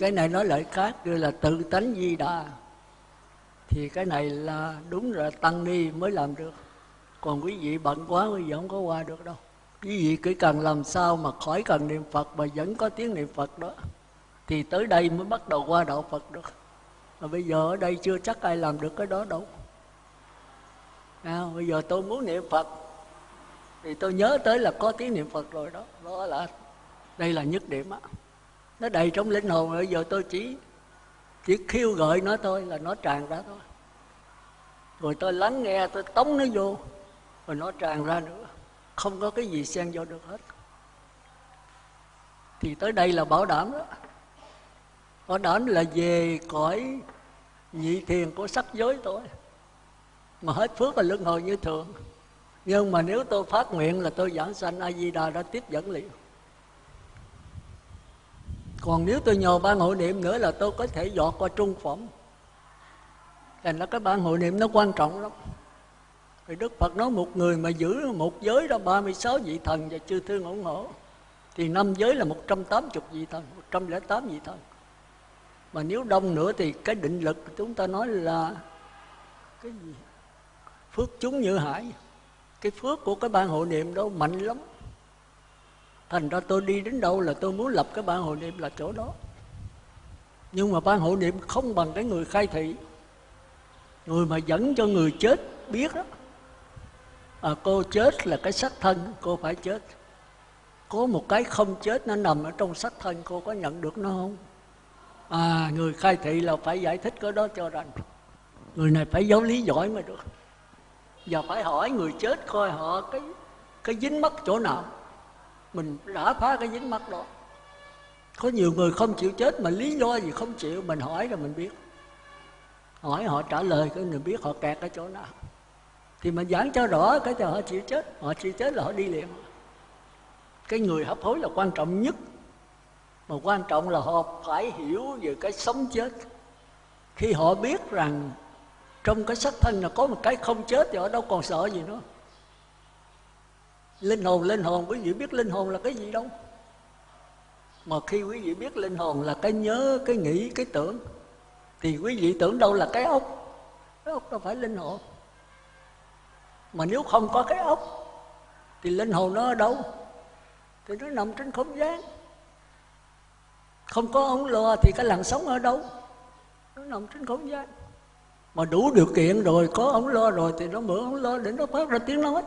cái này nói lại khác gọi là tự tánh di đà. Thì cái này là đúng là tăng ni mới làm được. Còn quý vị bận quá quý vị không có qua được đâu. Quý vị cứ cần làm sao mà khỏi cần niệm phật mà vẫn có tiếng niệm phật đó thì tới đây mới bắt đầu qua đạo phật được. Mà bây giờ ở đây chưa chắc ai làm được cái đó đâu. À, bây giờ tôi muốn niệm phật thì tôi nhớ tới là có tiếng niệm phật rồi đó. Đó là đây là nhất điểm á nó đầy trong linh hồn, bây giờ tôi chỉ chỉ khiêu gợi nó thôi, là nó tràn ra thôi. Rồi tôi lắng nghe, tôi tống nó vô, rồi nó tràn ra nữa. Không có cái gì xen vô được hết. Thì tới đây là bảo đảm đó. Bảo đảm là về cõi nhị thiền của sắc giới thôi. Mà hết phước và luân hồi như thường. Nhưng mà nếu tôi phát nguyện là tôi giảng sanh a di đà đã tiếp dẫn liền còn nếu tôi nhờ ban hội niệm nữa là tôi có thể dọt qua trung phẩm. Thành ra cái ban hội niệm nó quan trọng lắm. Thì Đức Phật nói một người mà giữ một giới đó 36 vị thần và chư thương ủng hộ thì năm giới là 180 vị thần 108 vị thần. Mà nếu đông nữa thì cái định lực chúng ta nói là cái gì? Phước chúng như hải. Cái phước của cái ban hội niệm đó mạnh lắm thành ra tôi đi đến đâu là tôi muốn lập cái ban hội niệm là chỗ đó. Nhưng mà ban hội niệm không bằng cái người khai thị. Người mà dẫn cho người chết biết đó. À, cô chết là cái xác thân cô phải chết. Có một cái không chết nó nằm ở trong xác thân cô có nhận được nó không? À người khai thị là phải giải thích cái đó cho rằng người này phải giáo lý giỏi mới được. Và phải hỏi người chết coi họ cái cái dính mắc chỗ nào mình đã phá cái dính mắt đó. Có nhiều người không chịu chết mà lý do gì không chịu, mình hỏi rồi mình biết. Hỏi họ trả lời cái mình biết, họ kẹt ở chỗ nào. Thì mình giảng cho rõ cái cho họ chịu chết. Họ chịu chết là họ đi liền. Cái người hấp hối là quan trọng nhất. Mà quan trọng là họ phải hiểu về cái sống chết. Khi họ biết rằng trong cái xác thân là có một cái không chết thì họ đâu còn sợ gì nữa linh hồn linh hồn, quý vị biết linh hồn là cái gì đâu? Mà khi quý vị biết linh hồn là cái nhớ, cái nghĩ, cái tưởng, thì quý vị tưởng đâu là cái ốc? Cái ốc đâu phải linh hồn. Mà nếu không có cái ốc, thì linh hồn nó ở đâu? Thì nó nằm trên không gian. Không có ống lo thì cái làn sống ở đâu? Nó nằm trên không gian. Mà đủ điều kiện rồi, có ống lo rồi thì nó mở ống lo để nó phát ra tiếng nói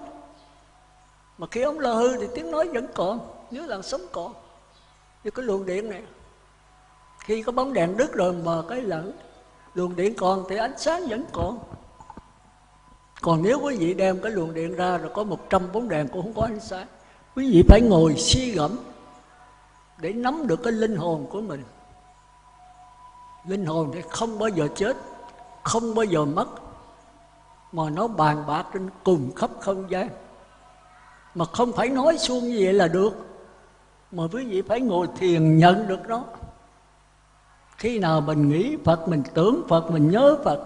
mà khi ống lo hư thì tiếng nói vẫn còn, nếu là sống còn. Như cái luồng điện này, khi có bóng đèn đứt rồi mà cái lẫn luồng điện còn thì ánh sáng vẫn còn. Còn nếu quý vị đem cái luồng điện ra rồi có 100 bóng đèn cũng không có ánh sáng, quý vị phải ngồi suy gẫm để nắm được cái linh hồn của mình. Linh hồn thì không bao giờ chết, không bao giờ mất, mà nó bàn bạc trên cùng khắp không gian mà không phải nói suông như vậy là được. Mà quý vị phải ngồi thiền nhận được nó. Khi nào mình nghĩ phật mình tưởng phật mình nhớ phật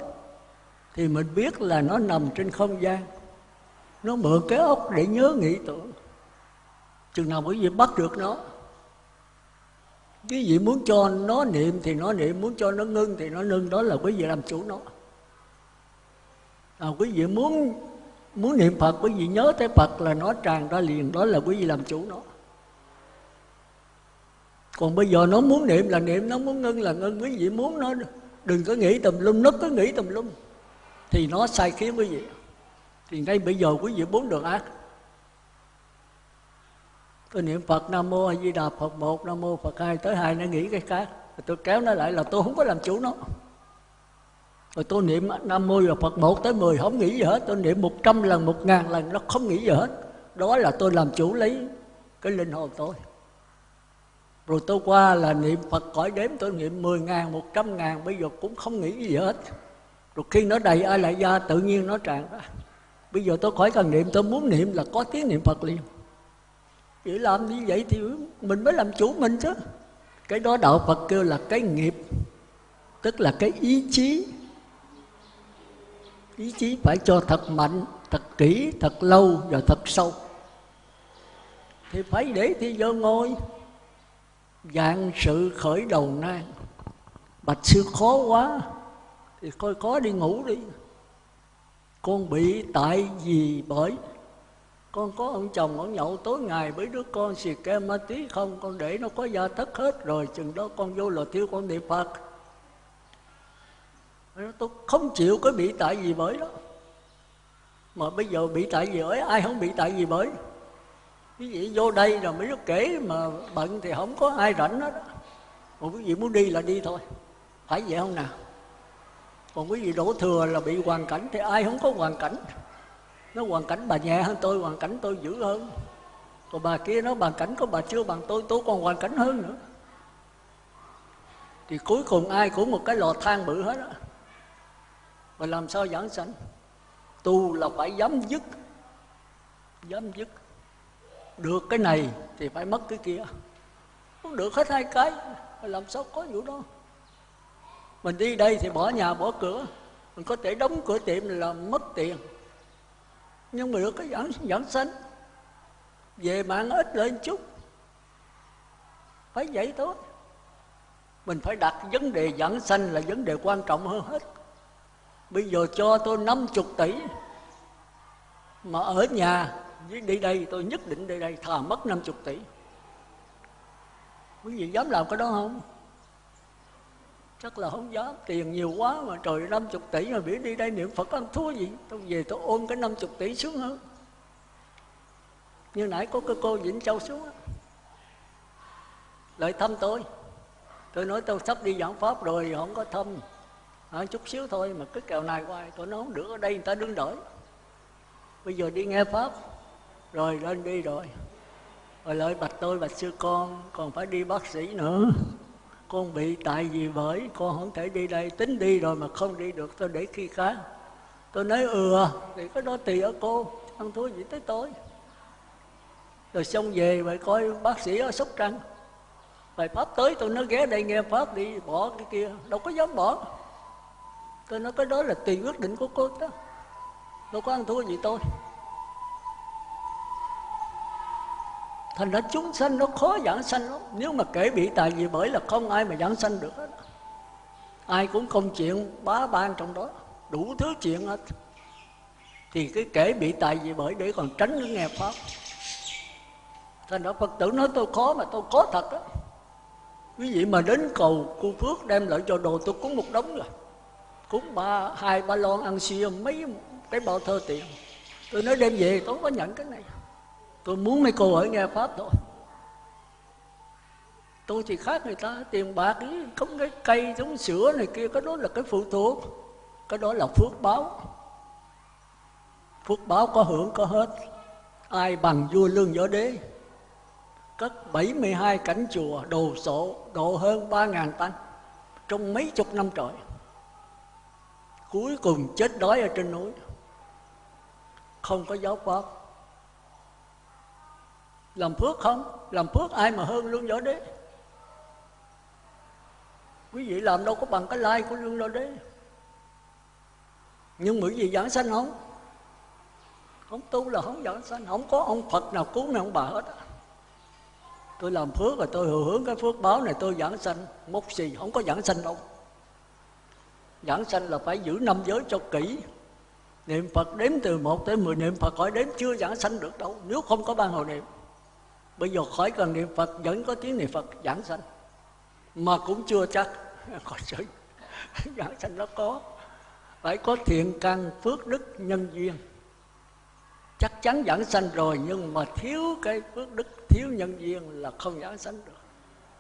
thì mình biết là nó nằm trên không gian. Nó mượn cái ốc để nhớ nghĩ tưởng. Chừng nào quý vị bắt được nó quý vị muốn cho nó niệm thì nó niệm muốn cho nó ngưng thì nó ngưng. Đó là quý vị làm chủ nó. À, quý vị muốn muốn niệm phật, quý vị nhớ tới phật là nó tràn ra liền, đó là quý vị làm chủ nó. Còn bây giờ nó muốn niệm là niệm, nó muốn ngưng là ngưng. Quý vị muốn nó, đừng có nghĩ tùm lum, nó cứ nghĩ tùm lum, thì nó sai khiến quý vị. Thì ngay bây giờ quý vị muốn được ác. Tôi niệm phật nam mô a di đà phật một, nam mô phật hai, tới hai nó nghĩ cái khác. Tôi kéo nó lại là tôi không có làm chủ nó rồi tôi niệm nam mô Là phật một tới mười không nghĩ gì hết. Tôi niệm một trăm lần một ngàn lần nó không nghĩ gì hết. Đó là tôi làm chủ lấy cái linh hồn tôi. Rồi tôi qua là niệm Phật cõi đếm tôi niệm mười ngàn, một trăm ngàn Bây giờ cũng không nghĩ gì hết. Rồi khi nó đầy ai lại ra tự nhiên nó tràn ra. Bây giờ tôi khỏi cần niệm tôi muốn niệm là có tiếng niệm Phật liền. Chỉ làm như vậy thì mình mới làm chủ mình chứ. Cái đó đạo Phật kêu là cái nghiệp Tức là cái ý chí. Ý chí phải cho thật mạnh, thật kỹ, thật lâu và thật sâu. Thì phải để thi giờ ngồi. Dạng sự khởi đầu nan bạch sư khó quá thì coi có đi ngủ đi. Con bị tại vì bởi. Con có ông chồng ông nhậu tối ngày với đứa con xì ke ma tí không? Con để nó có gia thất hết rồi chừng đó con vô lò thiêu con niệm phật tôi không chịu có bị tại vì bởi đó. Mà bây giờ bị tại vì bởi, ai không bị tại vì bởi? Quý vị vô đây rồi mấy đứa kể mà bận thì không có ai rảnh hết còn quý vị muốn đi là đi thôi. Phải vậy không nào? Còn quý vị đổ thừa là bị hoàn cảnh thì ai không có hoàn cảnh? Nó hoàn cảnh bà nhẹ hơn tôi, hoàn cảnh tôi dữ hơn. Còn bà kia nó hoàn cảnh có bà chưa bằng tôi tôi còn hoàn cảnh hơn nữa. Thì cuối cùng ai cũng một cái lò than bự hết á và làm sao giảng sanh? Tu là phải dám dứt. Dám dứt. Được cái này thì phải mất cái kia. Không được hết hai cái làm sao có vụ đó? Mình đi đây thì bỏ nhà bỏ cửa. Mình có thể đóng cửa tiệm là mất tiền. Nhưng mà được cái giảng, giảng sanh. Về mạng ít lên chút. Phải vậy thôi. Mình phải đặt vấn đề giảng sanh là vấn đề quan trọng hơn hết bây giờ cho tôi 50 tỷ mà ở nhà đi đây, tôi nhất định đi đây thà mất 50 tỷ. Quý vị dám làm cái đó không? Chắc là không dám. Tiền nhiều quá mà trời 50 tỷ mà biết đi đây niệm Phật ăn thua gì? Tôi về tôi ôm cái 50 tỷ xuống hơn như nãy có cái cô Vĩnh Châu xuống lại thăm tôi. Tôi nói tôi sắp đi giảng pháp rồi, không có thăm à, chút xíu thôi mà cái kèo này hoài tôi nói không được ở đây người ta đứng đợi bây giờ đi nghe pháp rồi lên đi rồi. Rồi lại bạch tôi bạch sư con còn phải đi bác sĩ nữa. Con bị tại vì bởi con không thể đi đây. Tính đi rồi mà không đi được tôi để khi khác. Tôi nói ừ thì cái đó tùy ở cô ăn thua gì tới tôi. Rồi xong về vậy coi bác sĩ ở sóc trăng. Bài pháp tới tôi nói ghé đây nghe pháp đi bỏ cái kia đâu có dám bỏ tôi nói cái đó là tùy quyết định của cô đó. Đâu có ăn thua gì tôi. Thành ra chúng sanh nó khó giảng sanh lắm. Nếu mà kể bị tài gì bởi là không ai mà giảng sanh được hết. Ai cũng công chuyện bá ban trong đó. Đủ thứ chuyện hết. Thì cái kể bị tài gì bởi để còn tránh cái nghe pháp. Thành ra phật tử nói tôi khó mà tôi khó thật đó quý vị mà đến cầu cô phước đem lại cho đồ tôi cúng một đống rồi cúng ba hai ba lon ăn xiêm mấy cái bao thơ tiền. Tôi nói đem về tôi không có nhận cái này. Tôi muốn mấy cô ở nghe pháp thôi. Tôi thì khác người ta tiền bạc ý, không cái cây giống sữa này kia cái đó là cái phụ thuộc. Cái đó là phước báo. Phước báo có hưởng có hết. Ai bằng vua lương võ đế? Cất 72 cảnh chùa đồ sộ độ hơn 3.000 tăng trong mấy chục năm trời cuối cùng chết đói ở trên núi. Không có giáo pháp làm phước không? Làm phước ai mà hơn lương võ đế? Quý vị làm đâu có bằng cái lai của lương võ đế. Nhưng bởi vì giảng sanh không? Không tu là không giảng sanh. Không có ông phật nào cứu nào ông bà hết tôi làm phước rồi tôi hưởng cái phước báo này, tôi giảng sanh. Mốc xì, không có giảng sanh đâu giảng sanh là phải giữ năm giới cho kỹ. Niệm phật đếm từ một tới mười, niệm phật khỏi đếm chưa giảng sanh được đâu, nếu không có ban hồi niệm. Bây giờ khỏi cần niệm phật, vẫn có tiếng niệm phật giảng sanh, mà cũng chưa chắc. Khỏi sự giảng sanh nó có. Phải có thiện căn, phước đức, nhân duyên. Chắc chắn giảng sanh rồi, nhưng mà thiếu cái phước đức, thiếu nhân duyên là không giảng sanh được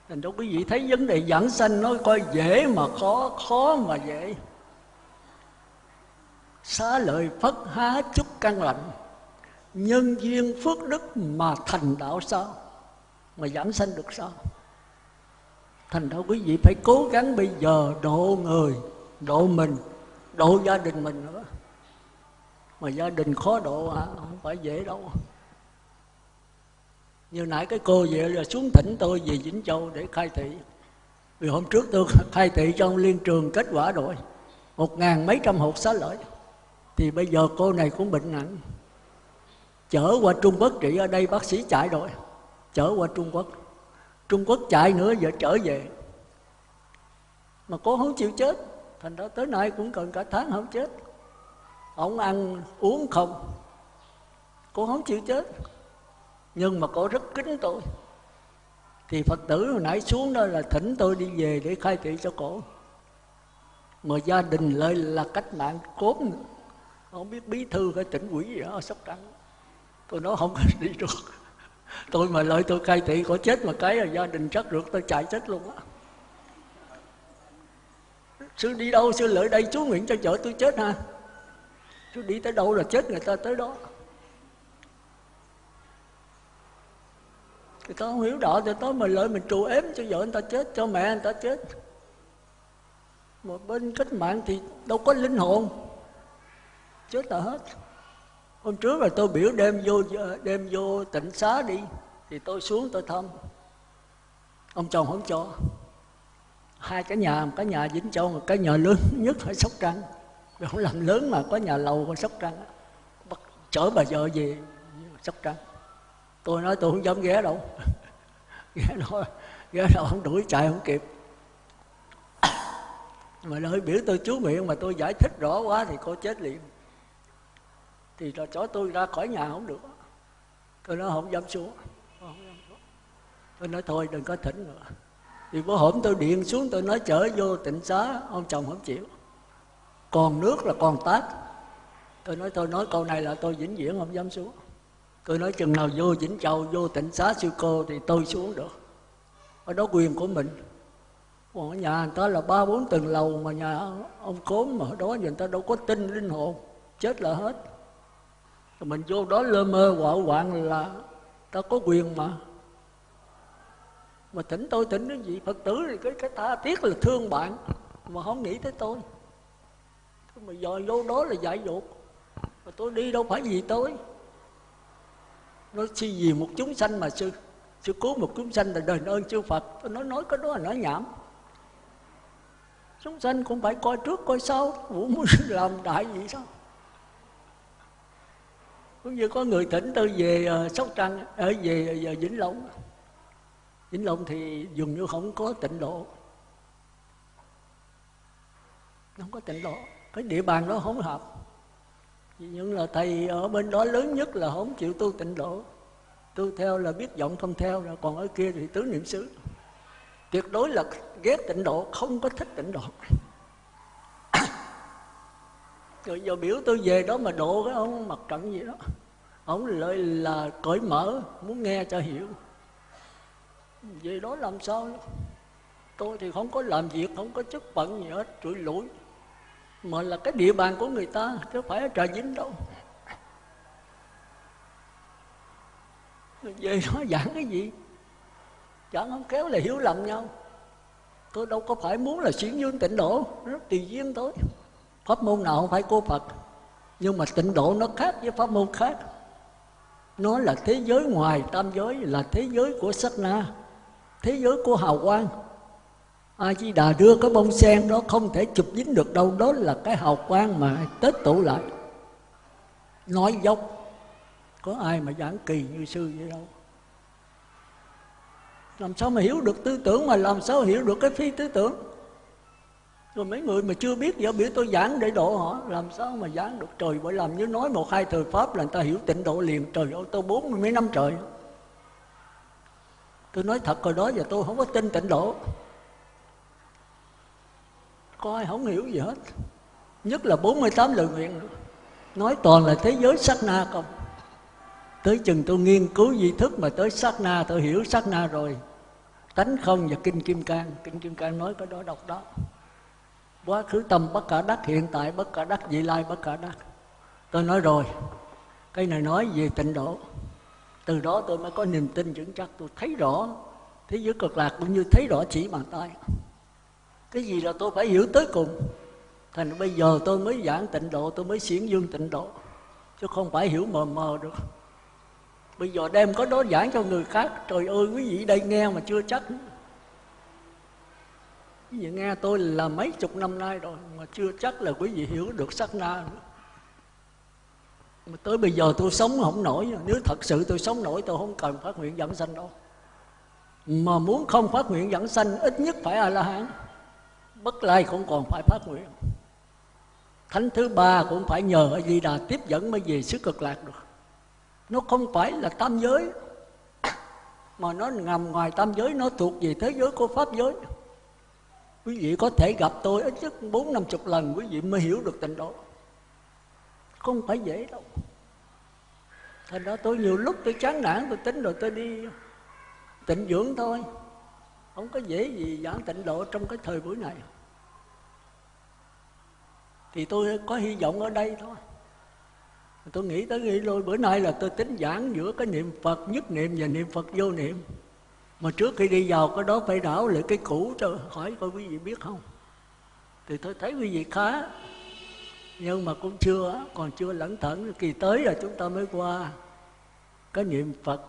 thành ra quý vị thấy vấn đề giảng sanh nó coi dễ mà khó khó mà dễ. Xá lợi phất há chút căn lạnh nhân duyên phước đức mà thành đạo sao? Mà giảng sanh được sao? Thành ra quý vị phải cố gắng bây giờ độ người, độ mình, độ gia đình mình nữa. Mà gia đình khó độ hả? Không phải dễ đâu như nãy cái cô vậy là xuống thỉnh tôi về Vĩnh Châu để khai thị. Vì hôm trước tôi khai thị trong liên trường, kết quả rồi. Một ngàn mấy trăm hộp xá lợi. Thì bây giờ cô này cũng bệnh nặng. Chở qua Trung Quốc trị ở đây bác sĩ chạy rồi. Chở qua Trung Quốc. Trung Quốc chạy nữa giờ trở về. Mà cô không chịu chết. Thành ra tới nay cũng cần cả tháng không chết. Ông ăn uống không. Cô không chịu chết nhưng mà cô rất kính tôi. Thì phật tử hồi nãy xuống đó là thỉnh tôi đi về để khai thị cho cổ. Mà gia đình lại là cách mạng cốt nữa không biết bí thư cái tỉnh quỷ gì đó ở sóc trăng tôi nói không có đi được. Tôi mà lợi tôi khai thị, có chết mà cái là gia đình chắc được, tôi chạy chết luôn á. Sư đi đâu, sư lợi đây, chú nguyện cho vợ tôi chết ha. Chú đi tới đâu là chết, người ta tới đó. Thì tao không hiểu đạo thì tối mà lợi mình trù ếm cho vợ người ta chết, cho mẹ người ta chết. Một bên cách mạng thì đâu có linh hồn. Chết là hết. Hôm trước là tôi biểu đem vô đem vô tỉnh xá đi, thì tôi xuống tôi thăm. Ông chồng không cho. Hai cái nhà, một cái nhà vĩnh châu, một cái nhà lớn nhất ở sóc trăng. Không làm lớn mà có nhà lầu ở sóc trăng. Bắt chở bà vợ về sóc trăng tôi nói tôi không dám ghé đâu. Ghé đâu ghé đâu không đuổi, chạy không kịp. Mà lời biểu tôi chú miệng mà tôi giải thích rõ quá thì cô chết liền. Thì là chó tôi ra khỏi nhà không được. Tôi nói không dám xuống. Tôi nói thôi, đừng có thỉnh nữa. Thì bữa hổm tôi điện xuống, tôi nói chở vô tịnh xá, ông chồng không chịu. Còn nước là còn tát. Tôi nói tôi nói câu này là tôi vĩnh viễn không dám xuống tôi nói chừng nào vô vĩnh châu, vô tịnh xá siêu cô thì tôi xuống được. Ở đó quyền của mình. Còn ở nhà người ta là ba bốn tầng lầu mà nhà ông cốm mà ở đó người ta đâu có tin linh hồn. Chết là hết. Rồi mình vô đó lơ mơ quạo quạng là ta có quyền mà. Mà tỉnh tôi, tỉnh cái gì? Phật tử thì cái cái tha tiếc là thương bạn, mà không nghĩ tới tôi. Mà dò vô đó là dạy dột mà tôi đi đâu phải vì tôi nói chi gì một chúng sanh mà sư sư cứu một chúng sanh là đền ơn chư phật. Tôi nói nói cái đó là nói nhảm. Chúng sanh cũng phải coi trước, coi sau. Vũ muốn làm đại gì sao? Cũng như có người tỉnh tôi về ờ, sóc trăng ở về về vĩnh long. Vĩnh long thì dường như không có tịnh độ. Không có tịnh độ. Cái địa bàn đó không hợp nhưng là thầy ở bên đó lớn nhất là không chịu tu tịnh độ. Tu theo là biết giọng không theo, rồi còn ở kia thì tứ niệm xứ. Tuyệt đối là ghét tịnh độ, không có thích tịnh độ. Rồi giờ biểu tôi về đó mà độ cái ông mặt trận gì đó. Ông lợi là cởi mở, muốn nghe cho hiểu. Về đó làm sao? Tôi thì không có làm việc, không có chức phận gì hết, trụi lũi mà là cái địa bàn của người ta, chứ phải ở trà vinh đâu. Về nó giảng cái gì? Chẳng không kéo là hiểu lầm nhau. Tôi đâu có phải muốn là xuyên dương tịnh độ, nó tùy duyên thôi. Pháp môn nào không phải của phật, nhưng mà tịnh độ nó khác với pháp môn khác. Nó là thế giới ngoài tam giới, là thế giới của sắc na, thế giới của hào quang a di đà đưa cái bông sen đó không thể chụp dính được đâu, đó là cái hào quang mà tết tụ lại. Nói dốc, có ai mà giảng kỳ như sư vậy đâu. Làm sao mà hiểu được tư tưởng mà làm sao hiểu được cái phi tư tưởng? Rồi mấy người mà chưa biết giờ biểu tôi giảng để độ họ, làm sao mà giảng được? Trời, bởi làm như nói một hai thời pháp là người ta hiểu tịnh độ liền. Trời ơi, tôi bốn mươi mấy năm trời. Tôi nói thật rồi đó giờ tôi không có tin tịnh độ coi, không hiểu gì hết. Nhất là 48 lời nguyện. Nói toàn là thế giới sát na không? Tới chừng tôi nghiên cứu di thức mà tới sát na, tôi hiểu sát na rồi. Tánh không và kinh kim cang. Kinh kim cang nói cái đó đọc đó quá khứ tâm bất cả đắc, hiện tại bất cả đắc, vị lai bất cả đắc. Tôi nói rồi, cái này nói về tịnh độ. Từ đó tôi mới có niềm tin vững chắc. Tôi thấy rõ thế giới cực lạc cũng như thấy rõ chỉ bàn tay cái gì là tôi phải hiểu tới cùng? Thành bây giờ tôi mới giảng tịnh độ, tôi mới xiển dương tịnh độ, chứ không phải hiểu mờ mờ được. Bây giờ đem có đó giảng cho người khác, trời ơi, quý vị đây nghe mà chưa chắc. Quý vị nghe tôi là mấy chục năm nay rồi, mà chưa chắc là quý vị hiểu được sắc na nữa. Mà tới bây giờ tôi sống không nổi, nếu thật sự tôi sống nổi, tôi không cần phát nguyện dẫn sanh đâu. Mà muốn không phát nguyện dẫn sanh, ít nhất phải a la hán bất lai cũng còn phải phát nguyện. Thánh thứ ba cũng phải nhờ a di đà tiếp dẫn mới về xứ cực lạc được. Nó không phải là tam giới, mà nó nằm ngoài tam giới, nó thuộc về thế giới của pháp giới. Quý vị có thể gặp tôi ít nhất bốn năm chục lần, quý vị mới hiểu được tình đó. Không phải dễ đâu. Thành ra tôi nhiều lúc tôi chán nản, tôi tính rồi tôi đi tịnh dưỡng thôi. Không có dễ gì giảng tịnh độ trong cái thời buổi này thì tôi có hy vọng ở đây thôi. Tôi nghĩ tới nghĩ lôi bữa nay là tôi tính giảng giữa cái niệm phật nhất niệm và niệm phật vô niệm. Mà trước khi đi vào, cái đó phải đảo lại cái cũ cho hỏi coi quý vị biết không? Thì tôi thấy quý vị khá, nhưng mà cũng chưa, còn chưa lẩn thẩn. kỳ tới là chúng ta mới qua cái niệm phật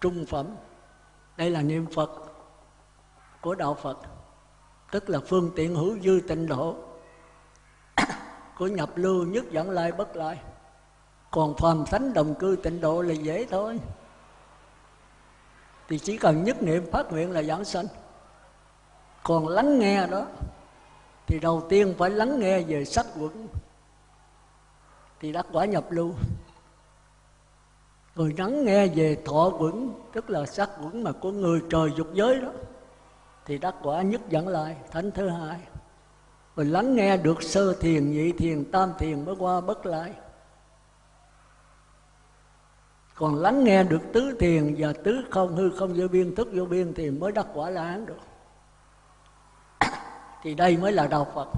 trung phẩm. Đây là niệm phật của đạo phật, tức là phương tiện hữu dư tịnh độ của nhập lưu nhất dẫn lai bất lai còn phàm thánh đồng cư tịnh độ là dễ thôi. Thì chỉ cần nhất niệm phát nguyện là giảng sanh. Còn lắng nghe đó, thì đầu tiên phải lắng nghe về sắc quẩn. Thì đắc quả nhập lưu. Rồi lắng nghe về thọ quẩn, tức là sắc quẩn mà của người trời dục giới đó, thì đắc quả nhất dẫn lại. Thánh thứ hai rồi lắng nghe được sơ thiền, nhị thiền, tam thiền mới qua bất lai còn lắng nghe được tứ thiền và tứ không, hư không, vô biên, thức vô biên thì mới đắc quả la hán được. Thì đây mới là đạo phật.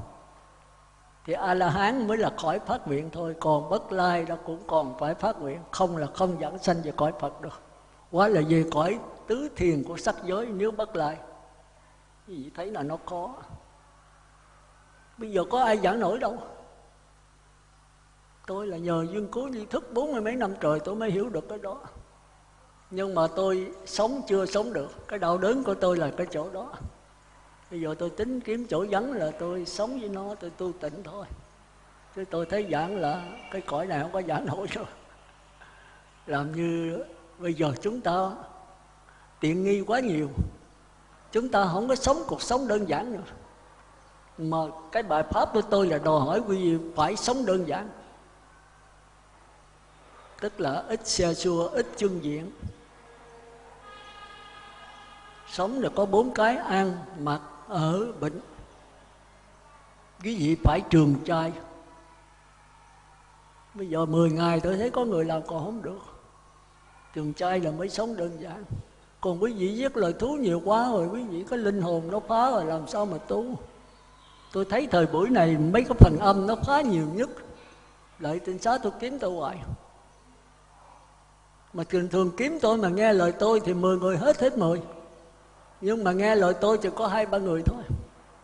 Thì a la hán mới là khỏi phát nguyện thôi, còn bất lai đó cũng còn phải phát nguyện. Không là không dẫn sanh về cõi phật được. Quá là về cõi tứ thiền của sắc giới, nếu bất lai, thì thấy là nó có bây giờ có ai giảng nổi đâu. Tôi là nhờ duyên cố di thức bốn mươi mấy năm trời tôi mới hiểu được cái đó. Nhưng mà tôi sống chưa sống được. Cái đau đớn của tôi là cái chỗ đó. Bây giờ tôi tính kiếm chỗ vắng là tôi sống với nó, tôi tu tịnh thôi. Chứ tôi thấy giảng là cái cõi này không có giảng nổi rồi làm như bây giờ chúng ta tiện nghi quá nhiều. Chúng ta không có sống cuộc sống đơn giản nữa mà cái bài pháp của tôi là đòi hỏi quý vị phải sống đơn giản. Tức là ít xe xua ít chân diện. Sống là có bốn cái ăn mặc, ở, bệnh. Quý vị phải trường trai. Bây giờ 10 ngày tôi thấy có người làm còn không được. Trường trai là mới sống đơn giản. Còn quý vị giết lời thú nhiều quá rồi, quý vị có linh hồn nó phá rồi, làm sao mà tu? Tôi thấy thời buổi này mấy cái phần âm nó khá nhiều nhất. Lợi tinh xá tôi kiếm tôi hoài. Mà thường thường kiếm tôi mà nghe lời tôi thì 10 người hết hết 10 nhưng mà nghe lời tôi chỉ có hai ba người thôi.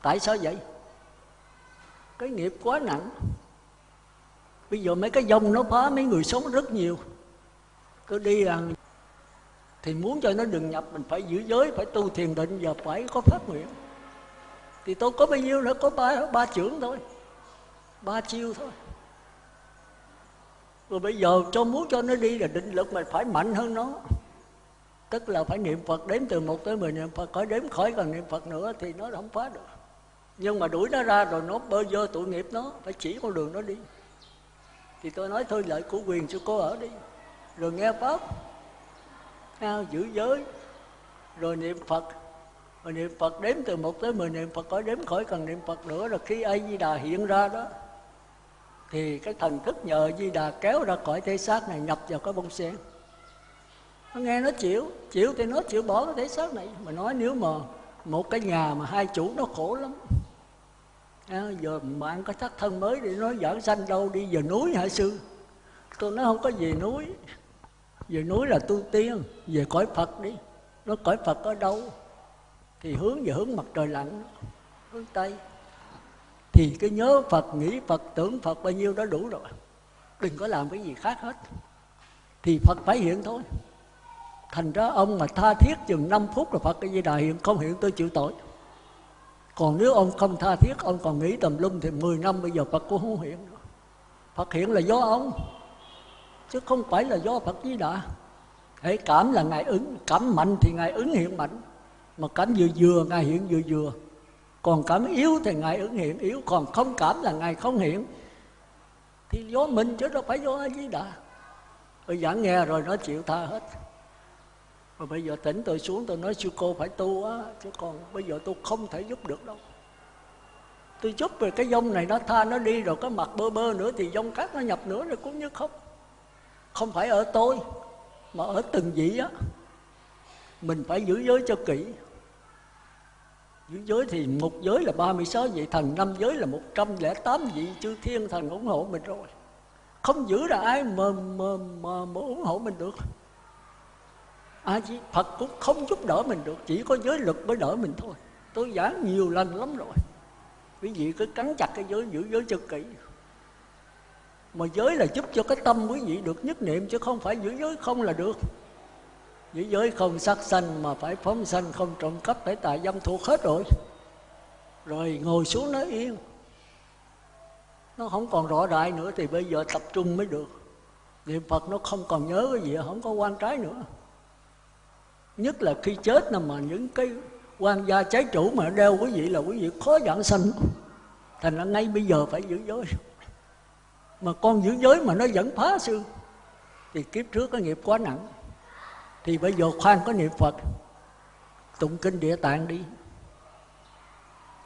Tại sao vậy? Cái nghiệp quá nặng. Bây giờ mấy cái dông nó phá mấy người sống rất nhiều. Cứ đi rằng thì muốn cho nó đừng nhập, mình phải giữ giới, phải tu thiền định và phải có phát nguyện thì tôi có bao nhiêu nữa có ba ba trưởng thôi. Ba chiêu thôi. Rồi bây giờ cho muốn cho nó đi là định lực mình phải mạnh hơn nó. Tức là phải niệm phật đếm từ một tới mười niệm phật khỏi đếm khỏi cần niệm phật nữa thì nó không phá được. Nhưng mà đuổi nó ra rồi nó bơ vơ tội nghiệp nó phải chỉ con đường nó đi. Thì tôi nói thôi lợi của quyền cho cô ở đi. Rồi nghe pháp. À, giữ giới. Rồi niệm phật mà niệm phật đếm từ một tới mười niệm phật khỏi đếm khỏi cần niệm phật nữa là khi A di đà hiện ra đó thì cái thần thức nhờ di đà kéo ra khỏi thể xác này nhập vào cái bông sen. Nó nghe nó chịu chịu thì nó chịu bỏ cái thể xác này. Mà nói nếu mà một cái nhà mà hai chủ nó khổ lắm à, giờ ăn cái thắt thân mới để nói giảng sanh đâu đi về núi hả sư? Tôi nói không có về núi. Về núi là tu tiên về cõi phật đi. Nó cõi phật ở đâu? Thì hướng về hướng mặt trời lặn. Hướng tây. Thì cái nhớ phật nghĩ phật tưởng phật bao nhiêu đó đủ rồi. Đừng có làm cái gì khác hết. Thì phật phải hiện thôi. Thành ra ông mà tha thiết chừng 5 phút là phật cái gì đại hiện không hiện tôi chịu tội. Còn nếu ông không tha thiết ông còn nghĩ tầm lum thì 10 năm bây giờ phật cũng không hiện nữa. Phật hiện là do ông chứ không phải là do phật di đà. Hãy cảm là ngài ứng cảm mạnh thì ngài ứng hiện mạnh mà cảm vừa vừa, ngài hiện vừa vừa. Còn cảm yếu thì ngài ứng hiện yếu, còn không cảm là ngài không hiện. Thì do mình chứ đâu phải do a di đà tôi giảng nghe rồi nó chịu tha hết. Rồi bây giờ tỉnh tôi xuống, tôi nói sư cô phải tu á, chứ còn bây giờ tôi không thể giúp được đâu. Tôi giúp về cái dông này nó tha nó đi, rồi cái mặt bơ bơ nữa thì dông cát nó nhập nữa rồi cũng như không. Không phải ở tôi, mà ở từng vị á. Mình phải giữ giới cho kỹ dưới giới thì một giới là 36 vị thần năm giới là 108 vị chư thiên thần ủng hộ mình rồi. Không giữ là ai mà, mà, mà, mà ủng hộ mình được. Ai chỉ phật cũng không giúp đỡ mình được chỉ có giới luật mới đỡ mình thôi. Tôi giảng nhiều lần lắm rồi. Quý vị cứ cắn chặt cái giới giữ giới cho kỹ. Mà giới là giúp cho cái tâm quý vị được nhất niệm chứ không phải giữ giới không là được giữ giới không sát sanh mà phải phóng sanh, không trộm cắp, phải tài dâm thuộc hết rồi. Rồi ngồi xuống nó yên. Nó không còn rõ đại nữa thì bây giờ tập trung mới được. Niệm phật nó không còn nhớ cái gì, không có quan trái nữa. Nhất là khi chết là mà những cái quan gia trái chủ mà đeo quý vị là quý vị khó giảng sanh. Thành ra ngay bây giờ phải giữ giới. Mà con giữ giới mà nó vẫn phá sư thì kiếp trước cái nghiệp quá nặng thì bây giờ khoan có niệm phật, tụng kinh địa tạng đi.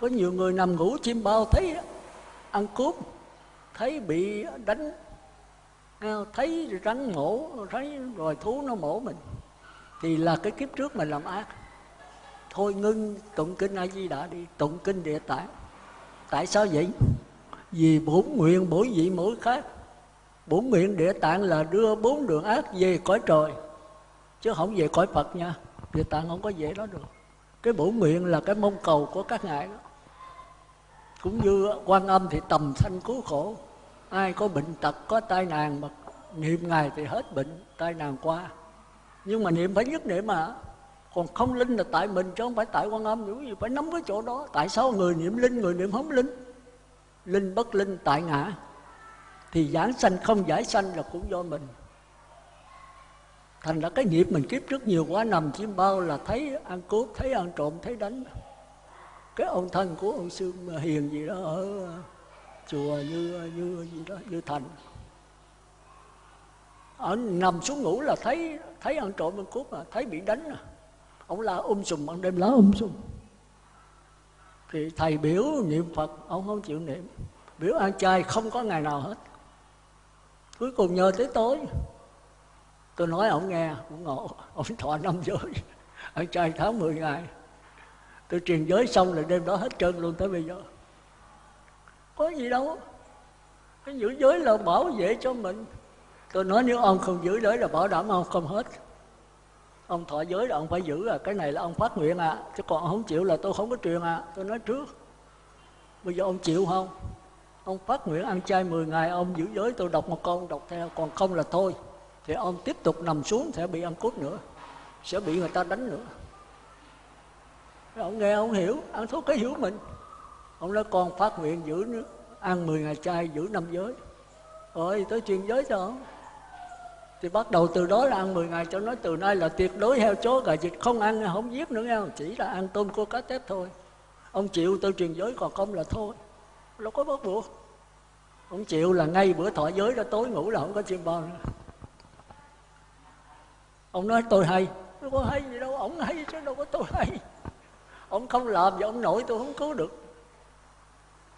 Có nhiều người nằm ngủ chim bao thấy ăn cướp thấy bị đánh à, thấy rắn mổ, thấy rồi thú nó mổ mình. Thì là cái kiếp trước mình làm ác. Thôi ngưng tụng kinh a di đà đi, tụng kinh địa tạng. Tại sao vậy? Vì bổn nguyện bổn vị mỗi khác. Bổn nguyện địa tạng là đưa bốn đường ác về cõi trời chứ không về cõi phật nha. Địa tạng không có về đó được. Cái bổ nguyện là cái mong cầu của các ngài đó. Cũng như quan âm thì tầm sanh cứu khổ. Ai có bệnh tật, có tai nạn mà niệm ngài thì hết bệnh, tai nạn qua. Nhưng mà niệm phải nhất niệm mà. Còn không linh là tại mình chứ không phải tại quan âm. Những gì phải nắm cái chỗ đó. Tại sao người niệm linh, người niệm không linh? Linh bất linh, tại ngã. Thì giảng sanh không giải sanh là cũng do mình thành ra cái nghiệp mình kiếp trước nhiều quá, nằm chim bao là thấy ăn cướp, thấy ăn trộm, thấy đánh. Cái ông thân của ông sư hiền gì đó ở, chùa như như, gì đó, như thành. Ở nằm xuống ngủ là thấy thấy ăn trộm, ăn cướp mà thấy bị đánh à. Ông la um sùm, ban đêm lá um sùm. Thì thầy biểu niệm phật, ông không chịu niệm. Biểu ăn chay không có ngày nào hết. Cuối cùng nhờ tới tối tôi nói ông nghe cũng ngộ ông thọ năm giới, ông trai tháng 10 ngày. Tôi truyền giới xong là đêm đó hết trơn luôn tới bây giờ. Có gì đâu. Cái giữ giới là bảo vệ cho mình. Tôi nói nếu ông không giữ giới là bảo đảm ông không hết. Ông thọ giới là ông phải giữ à cái này là ông phát nguyện à chứ còn ông không chịu là tôi không có truyền à. Tôi nói trước, bây giờ ông chịu không? Ông phát nguyện ăn chay 10 ngày, ông giữ giới, tôi đọc một câu, đọc theo, còn không là thôi thì ông tiếp tục nằm xuống sẽ bị ăn cút nữa, sẽ bị người ta đánh nữa. Ông nghe, ông hiểu ăn thuốc cái hiểu mình. Ông nói con phát nguyện giữ ăn 10 ngày chay giữ năm giới. Rồi tới truyền giới cho ông. Thì bắt đầu từ đó là ăn 10 ngày cho nói từ nay là tuyệt đối heo chó gà vịt không ăn, không giết nữa nghe chỉ là ăn tôm cua cá tép thôi. Ông chịu tôi truyền giới còn không là thôi. Đâu có bắt buộc. Ông chịu là ngay bữa thọ giới đó, tối ngủ là không có chim bao nữa ông nói tôi hay. Tôi có hay gì đâu, ông hay chứ, đâu có tôi hay. Ông không làm và ông nội tôi không cứu được.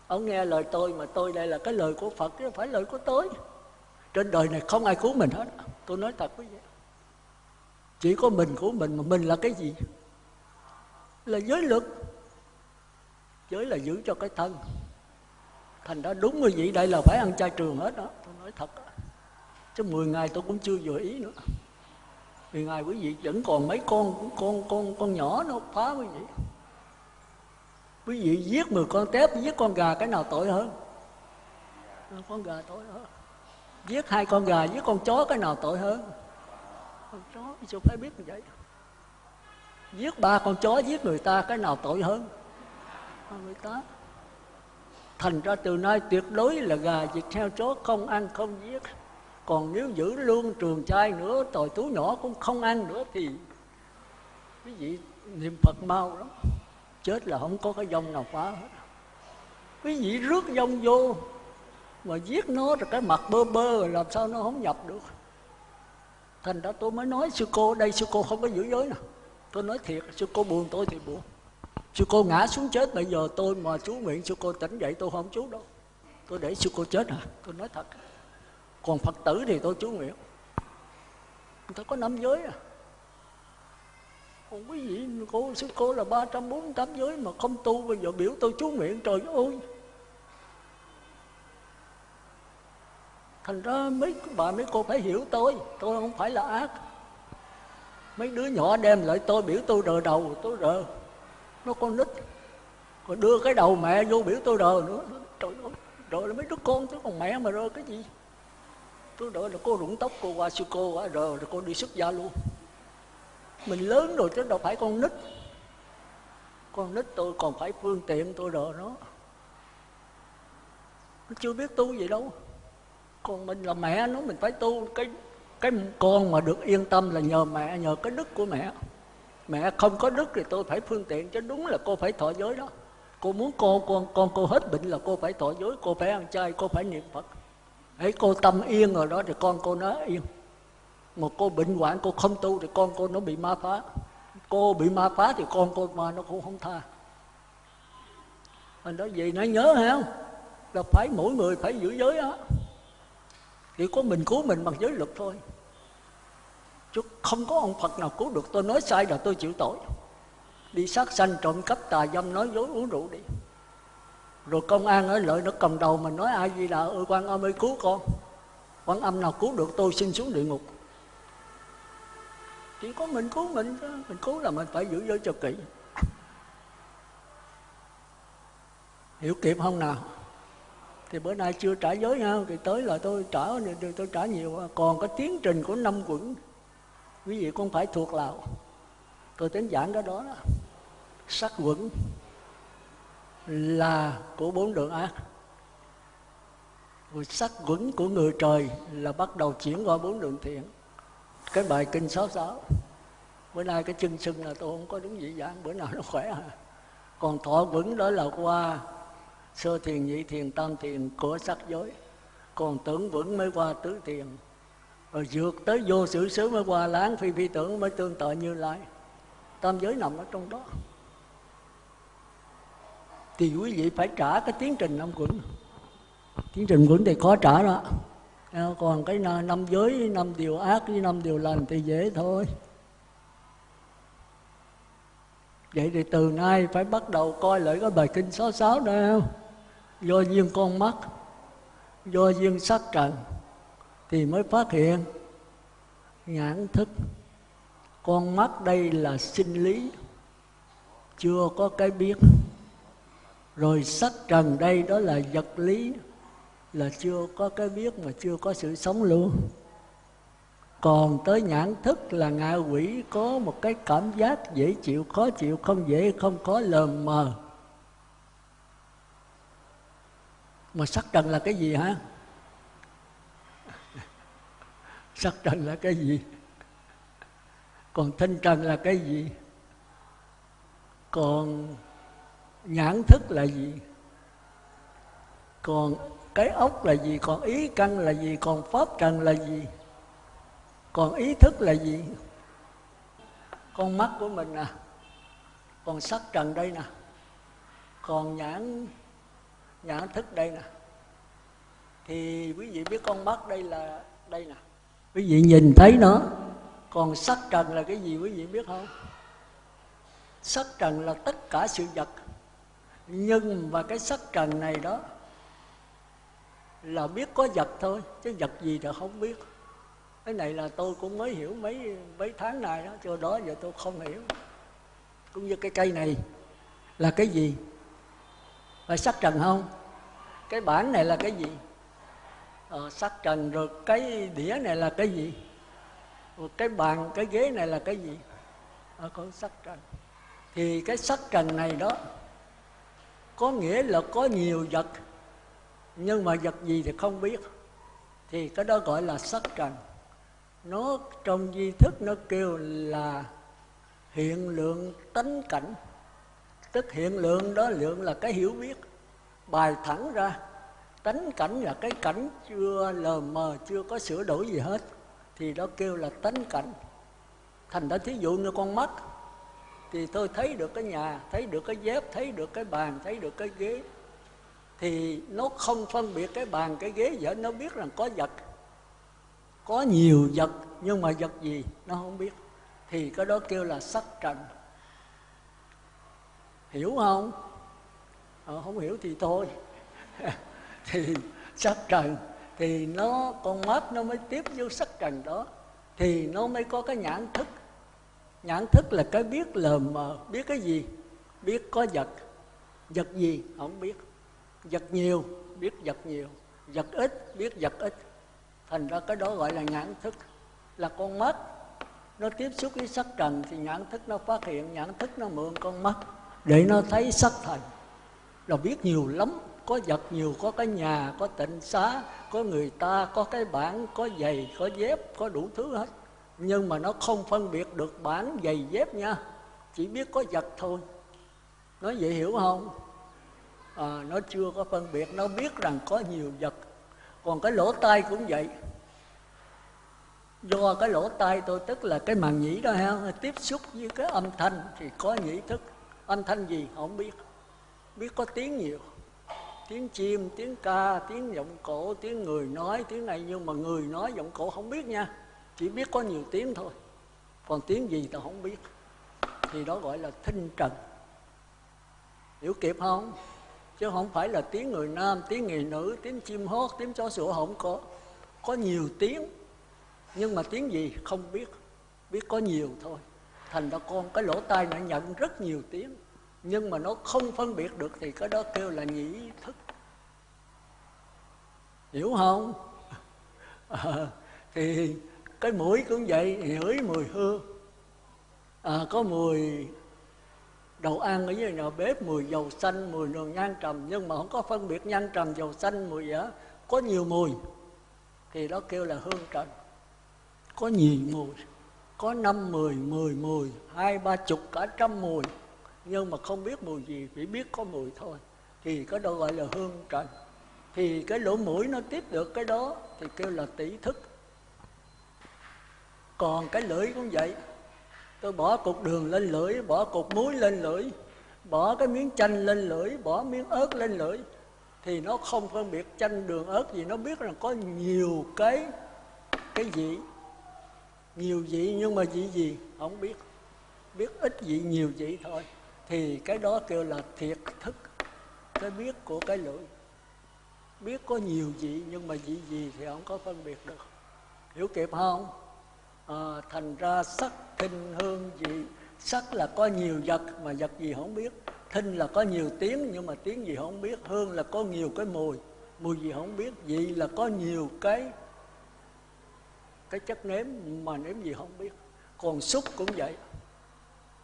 Ông nghe lời tôi mà tôi đây là cái lời của phật, chứ không phải lời của tôi. Trên đời này không ai cứu mình hết. Tôi nói thật quý vị chỉ có mình của mình mà mình là cái gì? Là giới luật. Giới là giữ cho cái thân. Thành ra đúng như vậy, đây là phải ăn chay trường hết đó. Tôi nói thật đó. chứ 10 ngày tôi cũng chưa vừa ý nữa vì ngày quý vị vẫn còn mấy con con con con nhỏ nó phá quý vị. Quý vị giết 10 con tép, giết con gà, cái nào tội hơn? Con gà tội hơn? Giết hai con gà, giết con chó, cái nào tội hơn? Con chó sao phải biết như vậy. Giết ba con chó, giết người ta, cái nào tội hơn? Người ta. Thành ra từ nay tuyệt đối là gà vịt heo chó không ăn, không giết còn nếu giữ luôn trường trai nữa tội tú nhỏ cũng không ăn nữa thì quý vị niệm phật mau lắm. Chết là không có cái dông nào phá hết. Quý vị rước dông vô, mà giết nó rồi cái mặt bơ bơ rồi làm sao nó không nhập được. Thành ra tôi mới nói, sư cô, đây sư cô không có giữ giới nè tôi nói thiệt, sư cô buồn, tôi thì buồn. Sư cô ngã xuống chết, bây giờ tôi mà chú nguyện, sư cô tỉnh dậy, tôi không chú đâu. Tôi để sư cô chết à tôi nói thật còn phật tử thì tôi chú nguyện. Người ta có năm giới à. Còn quý vị, cô, sư cô là ba trăm bốn tám giới mà không tu, bây giờ biểu tôi chú nguyện, trời ơi. Thành ra mấy bà, mấy cô phải hiểu tôi tôi không phải là ác. Mấy đứa nhỏ đem lại tôi, biểu tôi rờ đầu, tôi rờ. Nó con nít, còn đưa cái đầu mẹ vô biểu tôi rờ nữa. Trời ơi rồi là mấy đứa con chứ, còn mẹ mà rờ cái gì? Lúc đó là cô rụng tóc cô qua sư cô rồi rồi cô đi xuất gia luôn. Mình lớn rồi chứ đâu phải con nít. Con nít tôi còn phải phương tiện tôi rồi nó. Nó chưa biết tu gì đâu. Còn mình là mẹ nó, mình phải tu. Cái cái con mà được yên tâm là nhờ mẹ, nhờ cái đức của mẹ. Mẹ không có đức thì tôi phải phương tiện, chứ đúng là cô phải thọ giới đó. Cô muốn cô, con con cô hết bệnh là cô phải thọ giới, cô phải ăn chay, cô phải niệm phật ấy cô tâm yên rồi đó thì con cô nó yên mà cô bệnh hoạn, cô không tu thì con cô nó bị ma phá. Cô bị ma phá thì con cô ma nó cũng không tha. Anh nói gì nó nhớ không là phải mỗi người phải giữ giới á. Chỉ có mình cứu mình bằng giới luật thôi. Chứ không có ông Phật nào cứu được. Tôi nói sai là tôi chịu tội. Đi sát sanh trộm cắp tà dâm, nói dối, uống rượu đi rồi công an ở lợi nó cầm đầu mình nói ai gì là ơi quan âm ơi cứu con. Quan âm nào cứu được tôi xin xuống địa ngục. Chỉ có mình cứu mình mình cứu là mình phải giữ giới cho kỹ. Hiểu kịp không nào? Thì bữa nay chưa trả giới nha thì tới là tôi trả tôi trả nhiều còn cái tiến trình của năm quận quý vị cũng phải thuộc lào. Tôi tính giảng cái đó, đó. sắc quẩn là của bốn đường ác. Rồi sắc quẩn của người trời là bắt đầu chuyển qua bốn đường thiện. Cái bài kinh sáu sáu bữa nay cái chân sưng là tôi không có đúng dị dạng bữa nào nó khỏe à. Còn thọ quẩn đó là qua sơ thiền, nhị thiền, tam thiền của sắc giới. Còn tưởng vững mới qua tứ thiền. Rồi vượt tới vô sự xứ mới qua láng phi phi tưởng mới tương tự như lai. Tam giới nằm ở trong đó thì quý vị phải trả cái tiến trình năm quẩn tiến trình quẩn thì khó trả đó. Ờ, còn cái năm giới, năm điều ác với năm điều lành thì dễ thôi. Vậy thì từ nay phải bắt đầu coi lại cái bài kinh 66 sáu không do duyên con mắt, do duyên sắc trần thì mới phát hiện nhãn thức. Con mắt đây là sinh lý, chưa có cái biết rồi sắc trần đây đó là vật lý, là chưa có cái biết mà chưa có sự sống luôn. Còn tới nhãn thức là ngạ quỷ có một cái cảm giác dễ chịu, khó chịu, không dễ, không có lờ mờ. Mà sắc trần là cái gì hả? Sắc trần là cái gì? Còn thanh trần là cái gì? Còn nhãn thức là gì? Còn cái ốc là gì? Còn ý căn là gì? Còn pháp trần là gì? Còn ý thức là gì? Con mắt của mình nè. Còn sắc trần đây nè. Còn nhãn nhãn thức đây nè. Thì quý vị biết con mắt đây là đây nè. Quý vị nhìn thấy nó. Còn sắc trần là cái gì quý vị biết không? Sắc trần là tất cả sự vật nhưng mà cái sắc trần này đó là biết có vật thôi chứ vật gì thì không biết. Cái này là tôi cũng mới hiểu mấy mấy tháng này đó cho đó giờ tôi không hiểu. Cũng như cái cây này là cái gì? Phải sắc trần không? Cái bản này là cái gì? Ờ, sắc trần rồi cái đĩa này là cái gì? Rồi cái bàn cái ghế này là cái gì? Ờ, con sắc trần. Thì cái sắc trần này đó có nghĩa là có nhiều vật, nhưng mà vật gì thì không biết. Thì cái đó gọi là sắc trần. Nó trong di thức nó kêu là hiện lượng tánh cảnh. Tức hiện lượng đó lượng là cái hiểu biết. Bài thẳng ra, tánh cảnh là cái cảnh chưa lờ mờ, chưa có sửa đổi gì hết. Thì đó kêu là tánh cảnh. Thành ra thí dụ như con mắt thì tôi thấy được cái nhà thấy được cái dép thấy được cái bàn thấy được cái ghế. Thì nó không phân biệt cái bàn cái ghế vậy nó biết rằng có vật có nhiều vật nhưng mà vật gì nó không biết. Thì cái đó kêu là sắc trần. Hiểu không? Ờ, không hiểu thì thôi. Thì sắc trần thì nó con mắt nó mới tiếp vô sắc trần đó. Thì nó mới có cái nhãn thức nhãn thức là cái biết lờ mờ, biết cái gì? Biết có vật. Vật gì? Không biết. Vật nhiều, biết vật nhiều. Vật ít, biết vật ít. Thành ra cái đó gọi là nhãn thức. Là con mắt. Nó tiếp xúc với sắc trần thì nhãn thức nó phát hiện, nhãn thức nó mượn con mắt để nó thấy sắc thành. Là biết nhiều lắm. Có vật nhiều, có cái nhà, có tịnh xá, có người ta, có cái bản, có giày, có dép, có đủ thứ hết nhưng mà nó không phân biệt được bản giày dép nha. Chỉ biết có vật thôi. Nó vậy hiểu không? À, nó chưa có phân biệt. Nó biết rằng có nhiều vật. Còn cái lỗ tai cũng vậy. Do cái lỗ tai tôi tức là cái màng nhĩ đó ha tiếp xúc với cái âm thanh thì có nhĩ thức. Âm thanh gì không biết. Biết có tiếng nhiều. Tiếng chim tiếng ca tiếng giọng cổ tiếng người nói tiếng này. Nhưng mà người nói giọng cổ không biết nha chỉ biết có nhiều tiếng thôi. Còn tiếng gì tao không biết. Thì đó gọi là thinh trần. Hiểu kịp không? Chứ không phải là tiếng người nam tiếng người nữ tiếng chim hót tiếng chó sủa không có. Có nhiều tiếng. Nhưng mà tiếng gì không biết. Biết có nhiều thôi. Thành ra con cái lỗ tai nó nhận rất nhiều tiếng. Nhưng mà nó không phân biệt được thì cái đó kêu là nhĩ thức. Hiểu không? À, thì cái mũi cũng vậy ngửi mùi hương. À, có mùi đầu ăn ở dưới nhà bếp mùi dầu xanh mùi đồ nhang trầm nhưng mà không có phân biệt nhang trầm dầu xanh mùi gì đó có nhiều mùi thì đó kêu là hương trần. Có nhiều mùi có năm mười mười mùi hai ba chục cả trăm mùi. Nhưng mà không biết mùi gì chỉ biết có mùi thôi. Thì cái đó gọi là hương trần. Thì cái lỗ mũi nó tiếp được cái đó thì kêu là tỷ thức còn cái lưỡi cũng vậy. Tôi bỏ cục đường lên lưỡi, bỏ cục muối lên lưỡi, bỏ cái miếng chanh lên lưỡi, bỏ miếng ớt lên lưỡi. Thì nó không phân biệt chanh, đường, ớt gì. Nó biết rằng có nhiều cái cái gì nhiều vị nhưng mà vị gì? Không biết. Biết ít vị, nhiều vị thôi. Thì cái đó kêu là thiệt thức, cái biết của cái lưỡi. Biết có nhiều vị nhưng mà vị gì thì không có phân biệt được. Hiểu kịp không? À, thành ra sắc thinh hương vị sắc là có nhiều vật mà vật gì không biết. Thinh là có nhiều tiếng nhưng mà tiếng gì không biết. Hương là có nhiều cái mùi mùi gì không biết. Vị là có nhiều cái cái chất nếm mà nếm gì không biết. Còn xúc cũng vậy.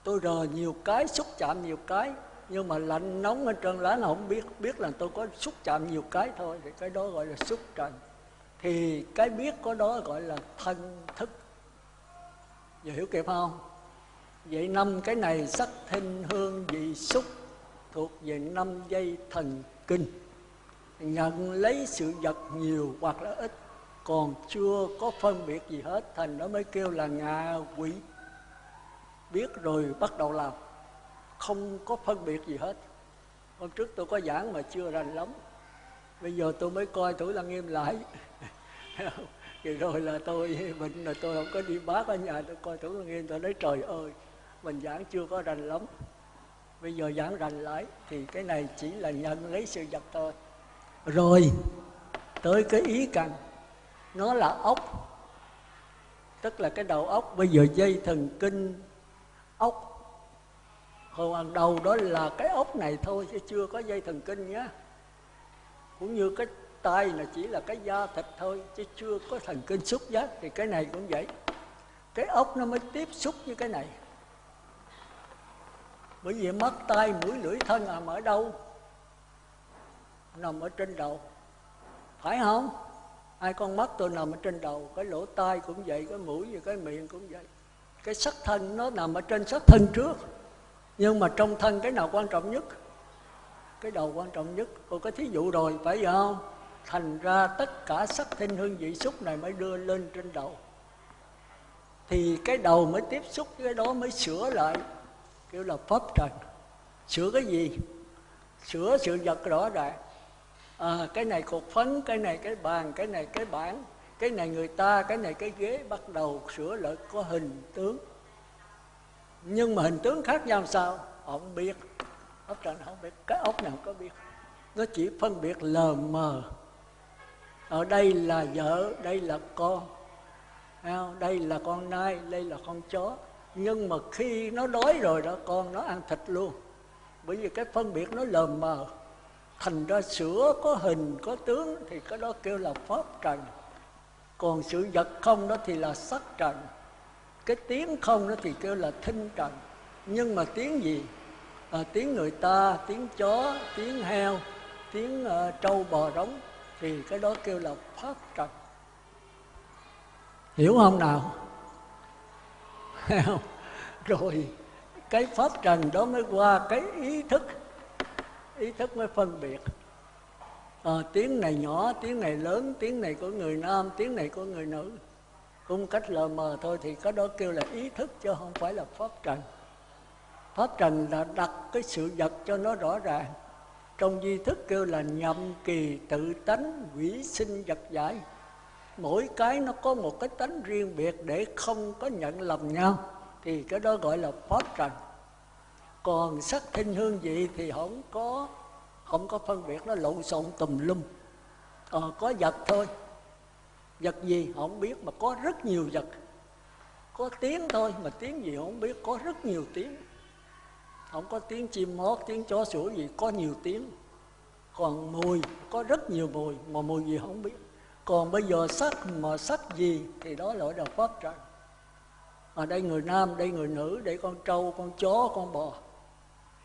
Tôi rờ nhiều cái xúc chạm nhiều cái nhưng mà lạnh nóng ở trên lá là không biết. Biết là tôi có xúc chạm nhiều cái thôi thì cái đó gọi là xúc trần. Thì cái biết có đó gọi là thân thức giờ hiểu kịp không? Vậy năm cái này sắc thinh hương vị xúc, thuộc về năm dây thần kinh. Nhận lấy sự vật nhiều hoặc là ít, còn chưa có phân biệt gì hết, thành nó mới kêu là ngạ quỷ. Biết rồi bắt đầu làm, không có phân biệt gì hết. Hôm trước tôi có giảng mà chưa rành lắm. Bây giờ tôi mới coi thử là nghiêm lại. thì rồi là tôi bệnh là tôi không có đi bác ở nhà tôi coi thử là nghiêm tôi nói, trời ơi, mình giảng chưa có rành lắm. Bây giờ giảng rành lại, thì cái này chỉ là nhận lấy sự vật thôi. Rồi, tới cái ý cần, nó là ốc. Tức là cái đầu óc bây giờ dây thần kinh ốc. Hồi hàng đầu đó là cái ốc này thôi, chứ chưa có dây thần kinh nhé cũng như cái tay là chỉ là cái da thịt thôi, chứ chưa có thần kinh xúc giác, thì cái này cũng vậy. Cái ốc nó mới tiếp xúc với cái này. Bởi vì mắt tay mũi, lưỡi, thân nằm ở đâu? Nằm ở trên đầu. Phải không? Hai con mắt tôi nằm ở trên đầu, cái lỗ tai cũng vậy, cái mũi và cái miệng cũng vậy. Cái sắc thân nó nằm ở trên sắc thân trước. Nhưng mà trong thân cái nào quan trọng nhất? Cái đầu quan trọng nhất cô có thí dụ rồi, phải vậy không? Thành ra tất cả sắc thinh hương vị xúc này mới đưa lên trên đầu. Thì cái đầu mới tiếp xúc với cái đó mới sửa lại kêu là pháp trần. Sửa cái gì? Sửa sự vật rõ ràng. À, cái này cột phấn cái này cái bàn cái này cái bảng cái này người ta cái này cái ghế bắt đầu sửa lại có hình tướng. Nhưng mà hình tướng khác nhau sao? Không biết. Ốc trần không biết. Cái ốc nào có biết. Nó chỉ phân biệt lờ mờ ở đây là vợ đây là con. Đây là con nai đây là con chó. Nhưng mà khi nó đói rồi đó con nó ăn thịt luôn. Bởi vì cái phân biệt nó lờ mờ. Thành ra sữa có hình có tướng thì cái đó kêu là pháp trần. Còn sự vật không đó thì là sắc trần. Cái tiếng không đó thì kêu là thinh trần. Nhưng mà tiếng gì? À, tiếng người ta tiếng chó tiếng heo tiếng uh, trâu bò rống thì cái đó kêu là pháp trần. Hiểu không nào? Rồi cái pháp trần đó mới qua cái ý thức. Ý thức mới phân biệt. À, tiếng này nhỏ tiếng này lớn tiếng này của người nam tiếng này của người nữ. Cũng cách lờ mờ thôi thì cái đó kêu là ý thức chứ không phải là pháp trần. Pháp trần là đặt cái sự vật cho nó rõ ràng trong di thức kêu là nhậm kỳ tự tánh quỷ sinh vật giải. Mỗi cái nó có một cái tánh riêng biệt để không có nhận lầm nhau. Thì cái đó gọi là pháp trần. Còn sắc thinh hương vị thì không có không có phân biệt nó lộn xộn tùm lum. À, có vật thôi. Vật gì không biết mà có rất nhiều vật. Có tiếng thôi mà tiếng gì không biết có rất nhiều tiếng không có tiếng chim hót, tiếng chó sủa gì, có nhiều tiếng. Còn mùi, có rất nhiều mùi, mà mùi gì không biết. Còn bây giờ sắc mà sắc gì, thì đó là đạo pháp trần ở đây người nam, đây người nữ, đây con trâu, con chó, con bò.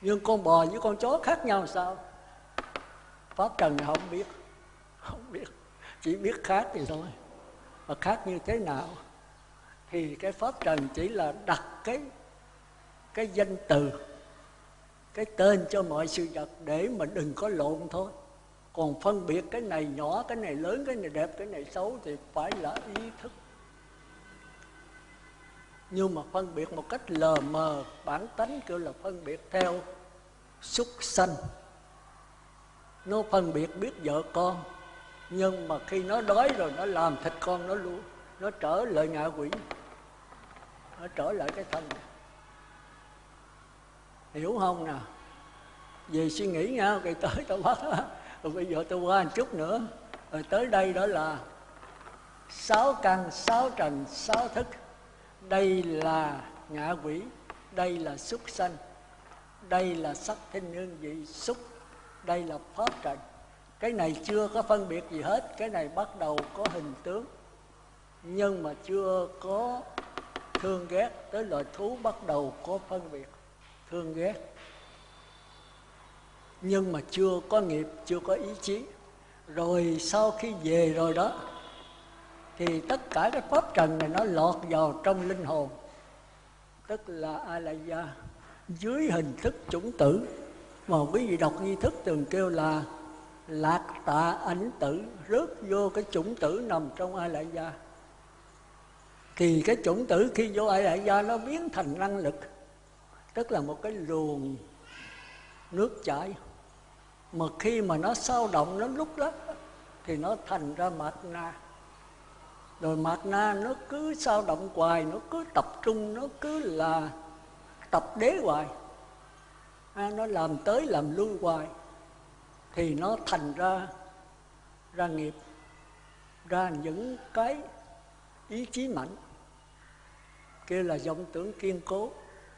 Nhưng con bò với con chó khác nhau sao? Pháp trần thì không biết. Không biết. Chỉ biết khác thì thôi. Mà khác như thế nào? Thì cái pháp trần chỉ là đặt cái cái danh từ cái tên cho mọi sự vật để mà đừng có lộn thôi. Còn phân biệt cái này nhỏ, cái này lớn, cái này đẹp, cái này xấu thì phải là ý thức. Nhưng mà phân biệt một cách lờ mờ, bản tánh kêu là phân biệt theo súc sanh. Nó phân biệt biết vợ con, nhưng mà khi nó đói rồi nó làm thịt con nó luôn. Nó trở lại ngạ quỷ, nó trở lại cái thân hiểu không nè? về suy nghĩ nha rồi tới tao bắt rồi bây giờ tôi qua một chút nữa. Rồi tới đây đó là sáu căn, sáu trần, sáu thức. Đây là ngạ quỷ, đây là súc sanh, đây là sắc thinh hương vị xúc, đây là pháp trần. Cái này chưa có phân biệt gì hết, cái này bắt đầu có hình tướng. Nhưng mà chưa có thương ghét, tới loài thú bắt đầu có phân biệt thương ghét. Nhưng mà chưa có nghiệp, chưa có ý chí. Rồi sau khi về rồi đó, thì tất cả cái pháp trần này nó lọt vào trong linh hồn. Tức là a la gia dưới hình thức chủng tử. Mà quý vị đọc nghi thức từng kêu là lạc tạ ảnh tử rớt vô cái chủng tử nằm trong a la gia thì cái chủng tử khi vô a la gia nó biến thành năng lực tức là một cái luồng nước chảy. Mà khi mà nó sao động nó lúc lắc thì nó thành ra mạt na. Rồi mạt na nó cứ sao động hoài nó cứ tập trung nó cứ là tập đế hoài. À, nó làm tới làm lui hoài thì nó thành ra ra nghiệp ra những cái ý chí mạnh. Kia là vọng tưởng kiên cố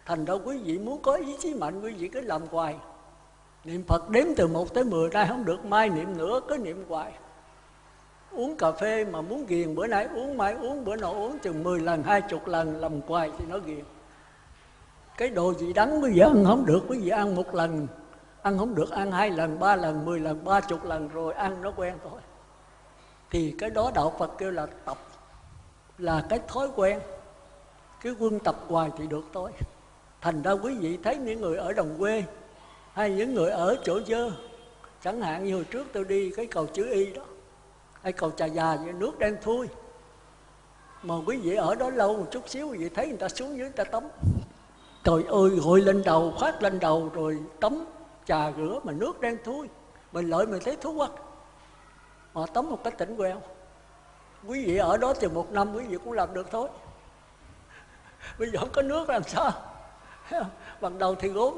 thành ra quý vị muốn có ý chí mạnh, quý vị cứ làm hoài. Niệm phật đếm từ một tới mười ra không được, mai niệm nữa, cứ niệm hoài. Uống cà phê mà muốn ghiền, bữa nay uống, mai uống, bữa nọ uống chừng 10 lần, hai chục lần, làm hoài thì nó ghiền. Cái đồ gì đắng quý vị ăn không được, quý vị ăn một lần, ăn không được, ăn hai lần, ba lần, mười lần, ba chục lần rồi ăn nó quen thôi. Thì cái đó đạo phật kêu là tập, là cái thói quen. Cái quân tập hoài thì được thôi thành ra quý vị thấy những người ở đồng quê hay những người ở chỗ dơ. Chẳng hạn như hồi trước tôi đi cái cầu chữ y đó, hay cầu trà già vậy, nước đen thui. Mà quý vị ở đó lâu một chút xíu, quý vị thấy người ta xuống dưới người ta tắm. Trời ơi gội lên đầu khoát lên đầu, rồi tắm trà rửa mà nước đen thui. Mình lợi mình thấy thú quá. Họ tắm một cái tỉnh queo quý vị ở đó từ một năm quý vị cũng làm được thôi. Bây giờ không có nước làm sao? bằng đầu thì gốm.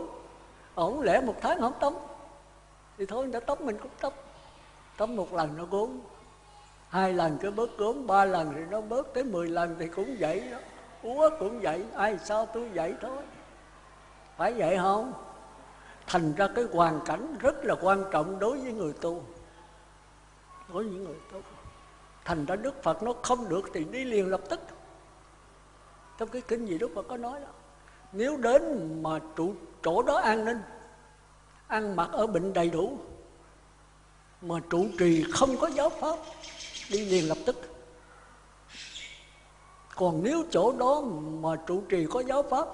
Ổng lẽ một tháng không tắm thì thôi đã tắm mình cũng tắm tắm một lần nó gốm. Hai lần cứ bớt gốm, ba lần thì nó bớt, tới mười lần thì cũng vậy đó. Úa cũng vậy, ai sao tôi vậy thôi. Phải vậy không? Thành ra cái hoàn cảnh rất là quan trọng đối với người tu. Đối với người tu. Thành ra đức phật nó không được thì đi liền lập tức. Trong cái kinh gì đức phật có nói đó nếu đến mà trụ chỗ đó an ninh, ăn mặc ở bệnh đầy đủ, mà trụ trì không có giáo pháp, đi liền lập tức. Còn nếu chỗ đó mà trụ trì có giáo pháp,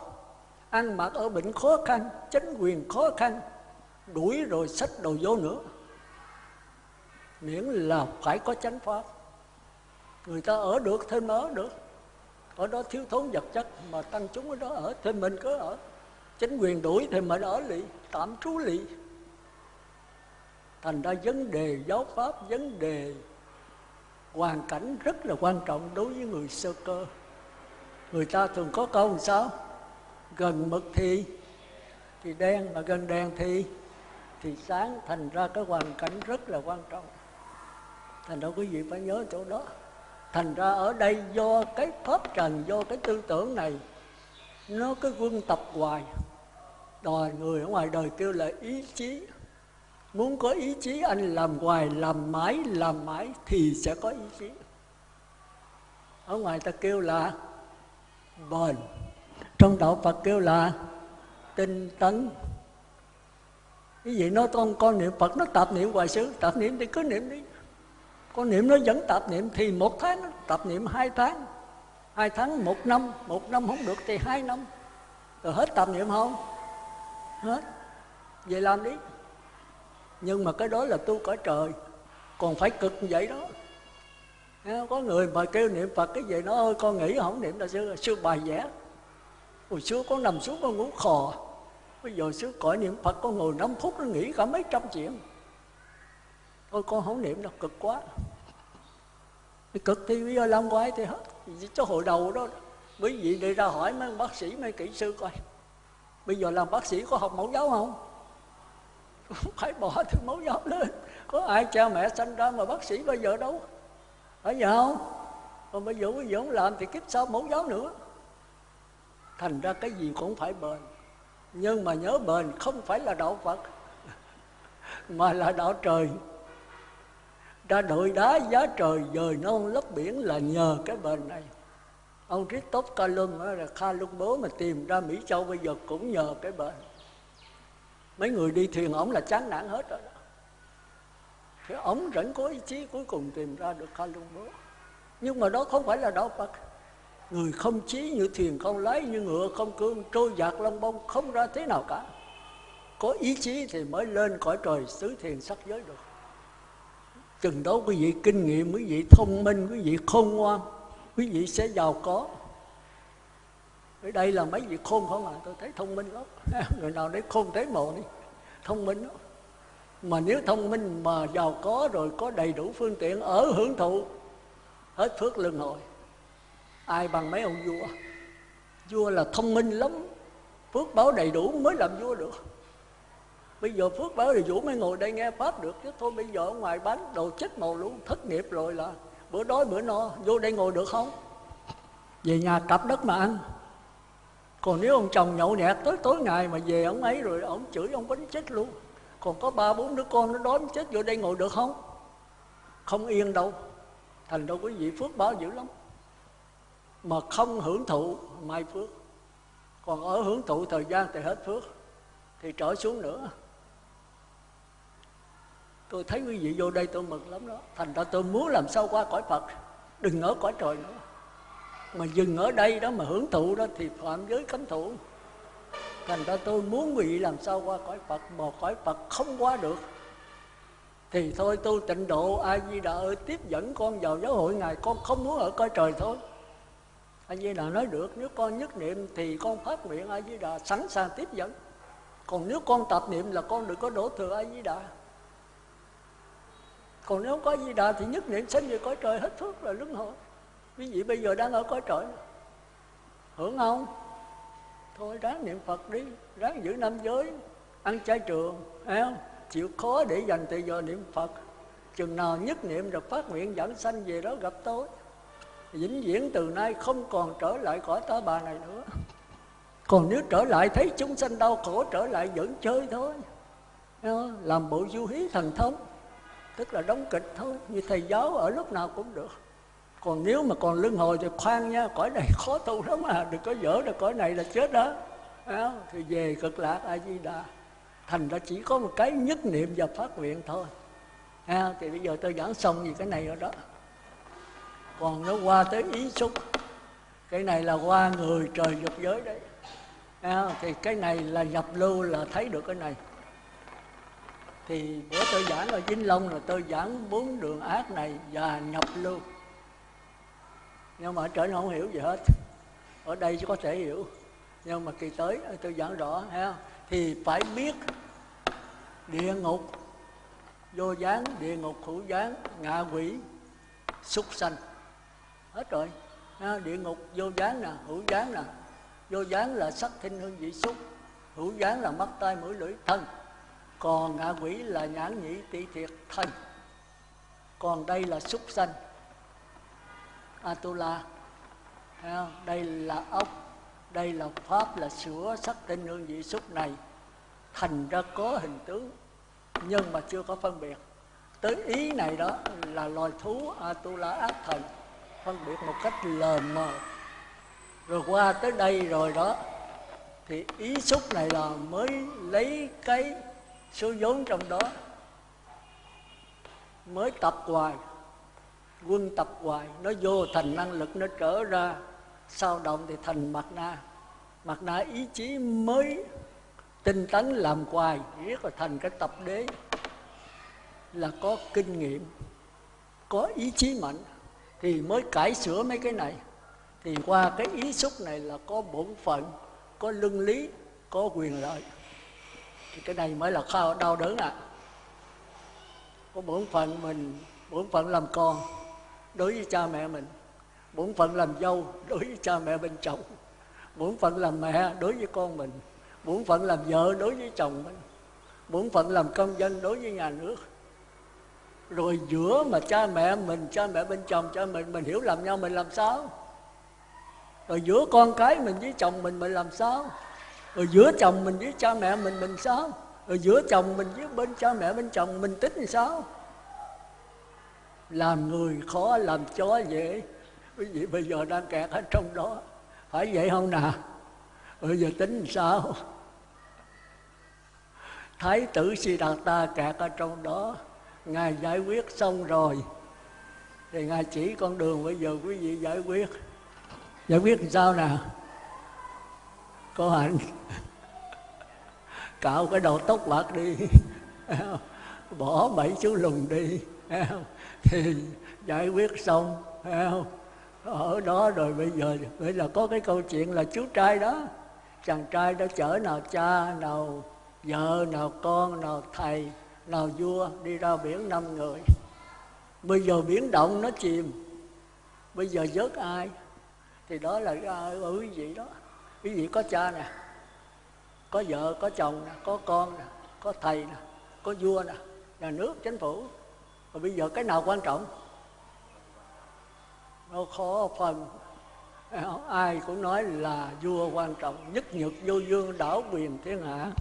ăn mặc ở bệnh khó khăn, chính quyền khó khăn, đuổi rồi sách đồ vô nữa, miễn là phải có chánh pháp. Người ta ở được thêm ở được ở đó thiếu thốn vật chất mà tăng chúng ở đó ở, thì mình cứ ở. Chính quyền đuổi thì mình ở lì tạm trú lì thành ra vấn đề giáo pháp, vấn đề hoàn cảnh rất là quan trọng đối với người sơ cơ. Người ta thường có câu làm sao? Gần mực thì thì đen, mà gần đèn thì thì sáng. Thành ra cái hoàn cảnh rất là quan trọng. Thành ra quý vị phải nhớ chỗ đó thành ra ở đây do cái pháp trần, do cái tư tưởng này, nó cứ quân tập hoài. Đòi người ở ngoài đời kêu là ý chí. Muốn có ý chí, anh làm hoài, làm mãi làm mãi thì sẽ có ý chí. Ở ngoài ta kêu là bền. Trong đạo phật kêu là tinh tấn. Cái gì nó con con niệm phật nó tạp niệm hoài xứ tạp niệm thì cứ niệm đi con niệm nó vẫn tạp niệm thì một tháng, tạp niệm hai tháng. Hai tháng, một năm một năm không được thì hai năm. Rồi hết tạp niệm không? Hết. Về làm đi. Nhưng mà cái đó là tu cõi trời. Còn phải cực vậy đó. Có người mà kêu niệm phật cái gì nó ơi con nghĩ không niệm là xưa xưa bài vẽ. Hồi xưa có nằm xuống con ngủ khò. Bây giờ xưa cõi niệm phật con ngồi 5 phút nó nghĩ cả mấy trăm chuyện thôi con không niệm đâu cực quá. Thì cực thì bây giờ làm quái thì hết. Chứ hồi đầu đó quý vị đi ra hỏi mấy bác sĩ, mấy kỹ sư coi. Bây giờ làm bác sĩ có học mẫu giáo không phải bỏ thứ mẫu giáo lên. Có ai cha mẹ sanh ra mà bác sĩ bây giờ đâu? Phải vậy không? Còn bây giờ quý vị không làm thì kiếp sau mẫu giáo nữa. Thành ra cái gì cũng phải bền. Nhưng mà nhớ bền không phải là đạo phật, mà là đạo trời ra đội đá giá trời dời non lấp biển là nhờ cái bền này. Ông Christoph Colum là bố mà tìm ra Mỹ Châu bây giờ cũng nhờ cái bền. Mấy người đi thuyền ổng là chán nản hết rồi đó. Thì ổng vẫn có ý chí cuối cùng tìm ra được bố. Nhưng mà đó không phải là đạo Phật. Người không chí như thuyền không lái, như ngựa không cương, trôi dạt lông bông không ra thế nào cả. Có ý chí thì mới lên cõi trời xứ thiền sắc giới được chừng đó quý vị kinh nghiệm, quý vị thông minh, quý vị khôn ngoan, quý vị sẽ giàu có. Ở đây là mấy vị khôn không à? Tôi thấy thông minh lắm. Người nào đấy khôn thấy mồ đi. Thông minh lắm. Mà nếu thông minh mà giàu có rồi có đầy đủ phương tiện ở hưởng thụ, hết phước luân hồi. Ai bằng mấy ông vua? Vua là thông minh lắm. Phước báo đầy đủ mới làm vua được bây giờ phước báo thì vũ mới ngồi đây nghe pháp được, chứ thôi bây giờ ở ngoài bán đồ chết màu luôn, thất nghiệp rồi là bữa đói bữa no, vô đây ngồi được không? Về nhà cặp đất mà ăn. Còn nếu ông chồng nhậu nhẹt, tới tối ngày mà về ông ấy rồi ông chửi ông bánh chết luôn. Còn có ba bốn đứa con nó đói chết vô đây ngồi được không? Không yên đâu. Thành đâu quý vị phước báo dữ lắm. Mà không hưởng thụ, mai phước. Còn ở hưởng thụ thời gian thì hết phước. Thì trở xuống nữa tôi thấy quý vị vô đây tôi mừng lắm đó. Thành ra tôi muốn làm sao qua cõi phật. Đừng ở cõi trời nữa. Mà dừng ở đây đó mà hưởng thụ đó thì phạm giới cấm thủ. Thành ra tôi muốn vị làm sao qua cõi phật mà cõi phật không qua được. Thì thôi tu tịnh độ, a di đà ơi, tiếp dẫn con vào giáo hội ngài. Con không muốn ở cõi trời thôi. A di đà nói được, nếu con nhất niệm thì con phát nguyện a di đà sẵn sàng tiếp dẫn. Còn nếu con tập niệm là con đừng có đổ thừa a di đà còn nếu có di đà thì nhất niệm sanh về cõi trời hết thước rồi luân hồi. Quý vị bây giờ đang ở cõi trời. Hưởng không? Thôi ráng niệm phật đi, ráng giữ năm giới, ăn chay trường thấy không? Chịu khó để dành thời giờ niệm phật. Chừng nào nhất niệm được phát nguyện dẫn sanh về đó gặp tôi. Vĩnh viễn từ nay không còn trở lại cõi ta bà này nữa. Còn nếu trở lại thấy chúng sanh đau khổ, trở lại vẫn chơi thôi. Làm bộ du hí thần thông tức là đóng kịch thôi như thầy giáo ở lúc nào cũng được. Còn nếu mà còn lưng hồi thì khoan nha cõi này khó tu lắm à đừng có dở được cõi này là chết đó. À, thì về cực lạc a di đà thành ra chỉ có một cái nhất niệm và phát nguyện thôi. À, thì bây giờ tôi giảng xong gì cái này rồi đó. Còn nó qua tới ý xúc. Cái này là qua người trời dục giới đấy. À, thì cái này là nhập lưu là thấy được cái này thì bữa tôi giảng ở Vĩnh Long là tôi giảng bốn đường ác này và nhập lưu. Nhưng mà ở trở không hiểu gì hết. Ở đây chỉ có thể hiểu. Nhưng mà kỳ tới ờ, tôi giảng rõ ha thì phải biết địa ngục vô gián địa ngục hữu gián ngạ quỷ súc sanh. Hết rồi. Ha, địa ngục vô gián nè hữu gián nè. Vô gián là sắc thinh hương vị xúc. Hữu gián là mắt tai mũi lưỡi thân còn ngã quỷ là nhãn nhĩ tỷ thiệt thân. Còn đây là súc sanh. Atula đây là ốc, đây là pháp là sửa sắc tinh hương vị xúc này. Thành ra có hình tướng, nhưng mà chưa có phân biệt. Tới ý này đó là loài thú atula ác thần, phân biệt một cách lờ mờ. Rồi qua tới đây rồi đó, thì ý xúc này là mới lấy cái số vốn trong đó mới tập hoài, quân tập hoài, nó vô thành năng lực, nó trở ra, sao động thì thành mặt na. Mặt na ý chí mới tinh tấn làm hoài riết là thành cái tập đế. Là có kinh nghiệm, có ý chí mạnh, thì mới cải sửa mấy cái này. Thì qua cái ý xúc này là có bổn phận, có lưng lý, có quyền lợi thì cái này mới là khao đau đớn à có bổn phận mình, bổn phận làm con đối với cha mẹ mình. Bổn phận làm dâu đối với cha mẹ bên chồng. Bổn phận làm mẹ đối với con mình. Bổn phận làm vợ đối với chồng mình. Bổn phận làm công dân đối với nhà nước. Rồi giữa mà cha mẹ mình, cha mẹ bên chồng, cha mình mình hiểu làm nhau, mình làm sao? Rồi giữa con cái mình với chồng mình mình làm sao? Rồi giữa chồng mình với cha mẹ mình mình sao? Rồi giữa chồng mình với bên cha mẹ bên chồng mình tính làm sao? Làm người khó, làm chó dễ. Quý vị bây giờ đang kẹt ở trong đó. Phải vậy không nào bây giờ tính sao? Thái tử si đạt ta kẹt ở trong đó. Ngài giải quyết xong rồi. Thì ngài chỉ con đường bây giờ quý vị giải quyết. Giải quyết làm sao nào có hạnh cạo cái đầu tóc bạc đi. Bỏ bảy chú lùng đi. Thì giải quyết xong. Ở đó rồi bây giờ bây giờ có cái câu chuyện là chú trai đó. Chàng trai đó chở nào cha, nào vợ, nào con, nào thầy, nào vua đi ra biển năm người. Bây giờ biển động nó chìm. Bây giờ vớt ai? Thì đó là ở quý vị đó quý vị có cha nè, có vợ, có chồng nè, có con nè, có thầy nè, có vua nè, nhà nước, chính phủ. Và bây giờ cái nào quan trọng? Nó khó phần ai cũng nói là vua quan trọng nhất nhược, vô dương, đảo quyền, thiên hạ.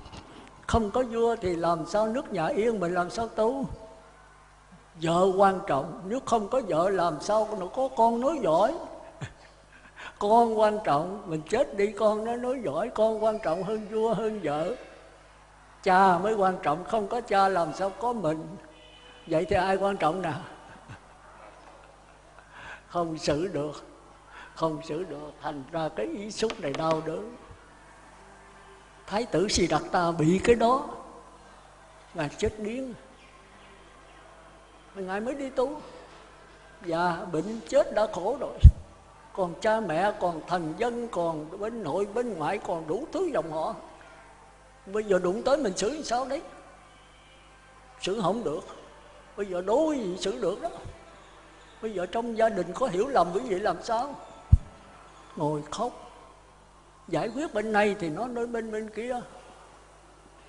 Không có vua thì làm sao nước nhà yên mình làm sao tu? Vợ quan trọng. Nếu không có vợ, làm sao nó có con nói giỏi con quan trọng, mình chết đi, con nó nói giỏi, con quan trọng hơn vua, hơn vợ. Cha mới quan trọng, không có cha làm sao có mình. Vậy thì ai quan trọng nào? Không xử được, không xử được. Thành ra cái ý xúc này đau đớn. Thái tử si đặt ta bị cái đó. Mà chết điên ngài mới đi tu. Và bệnh chết đã khổ rồi còn cha mẹ, còn thần dân, còn bên nội bên ngoại, còn đủ thứ dòng họ. Bây giờ đụng tới mình xử sao đấy? Xử không được. Bây giờ đối gì xử được đó? Bây giờ trong gia đình có hiểu lầm quý vị làm sao? Ngồi khóc. Giải quyết bên này thì nó nói bên bên kia.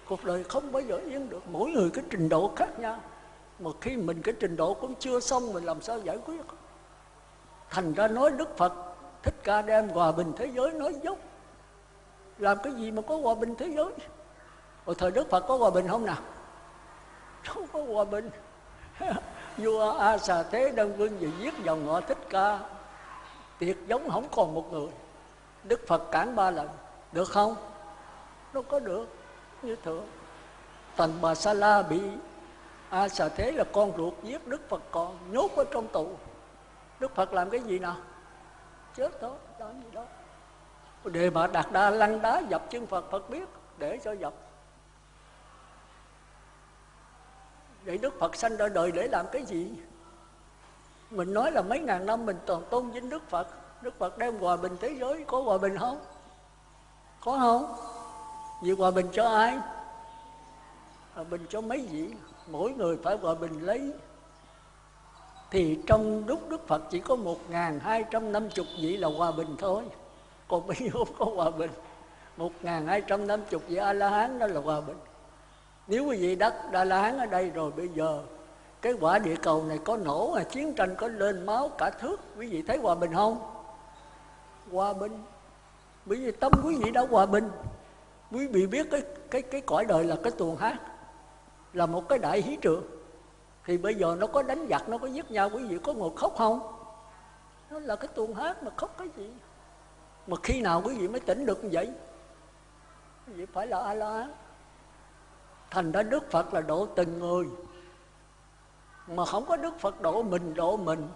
Cuộc đời không bao giờ yên được. Mỗi người cái trình độ khác nhau. Mà khi mình cái trình độ cũng chưa xong, mình làm sao giải quyết? Thành ra nói đức phật, thích ca đem hòa bình thế giới nói dốc. Làm cái gì mà có hòa bình thế giới? Hồi thời đức phật có hòa bình không nào? Không có hòa bình. Vua a xà thế đơn vương gì giết dòng họ thích ca. Tiệt giống không còn một người. Đức phật cản ba lần. Được không? Nó có được, như thường. Tần bà sa la bị a xà thế là con ruột giết đức phật còn nhốt ở trong tù đức phật làm cái gì nào? Chết thôi đó gì đó. Đề mà đạt đa lăn đá dập chân phật phật biết, để cho dập vậy đức phật sanh ra đời để làm cái gì? Mình nói là mấy ngàn năm mình toàn tôn vinh đức phật. Đức phật đem hòa bình thế giới, có hòa bình không? Có không? Vì hòa bình cho ai? Hòa bình cho mấy vị? Mỗi người phải hòa bình lấy thì trong lúc Đức Phật chỉ có một ngàn hai trăm năm chục vị là hòa bình thôi. Còn bây giờ không có hòa bình. Một ngàn hai trăm năm chục vị A La Hán đó là hòa bình. Nếu quý vị đắc A La Hán ở đây rồi, bây giờ cái quả địa cầu này có nổ à chiến tranh có lên máu cả thước, quý vị thấy hòa bình không? Hòa bình. Bởi vì tâm quý vị đã hòa bình. Quý vị biết cái cái cái cõi đời là cái tuồng hát, là một cái đại hí trường thì bây giờ nó có đánh giặc, nó có giết nhau, quý vị có ngồi khóc không? Nó là cái tuồng hát mà khóc cái gì? Mà khi nào quý vị mới tỉnh được như vậy? Quý vị phải là a la thành ra đức phật là độ từng người. Mà không có đức phật độ mình độ mình.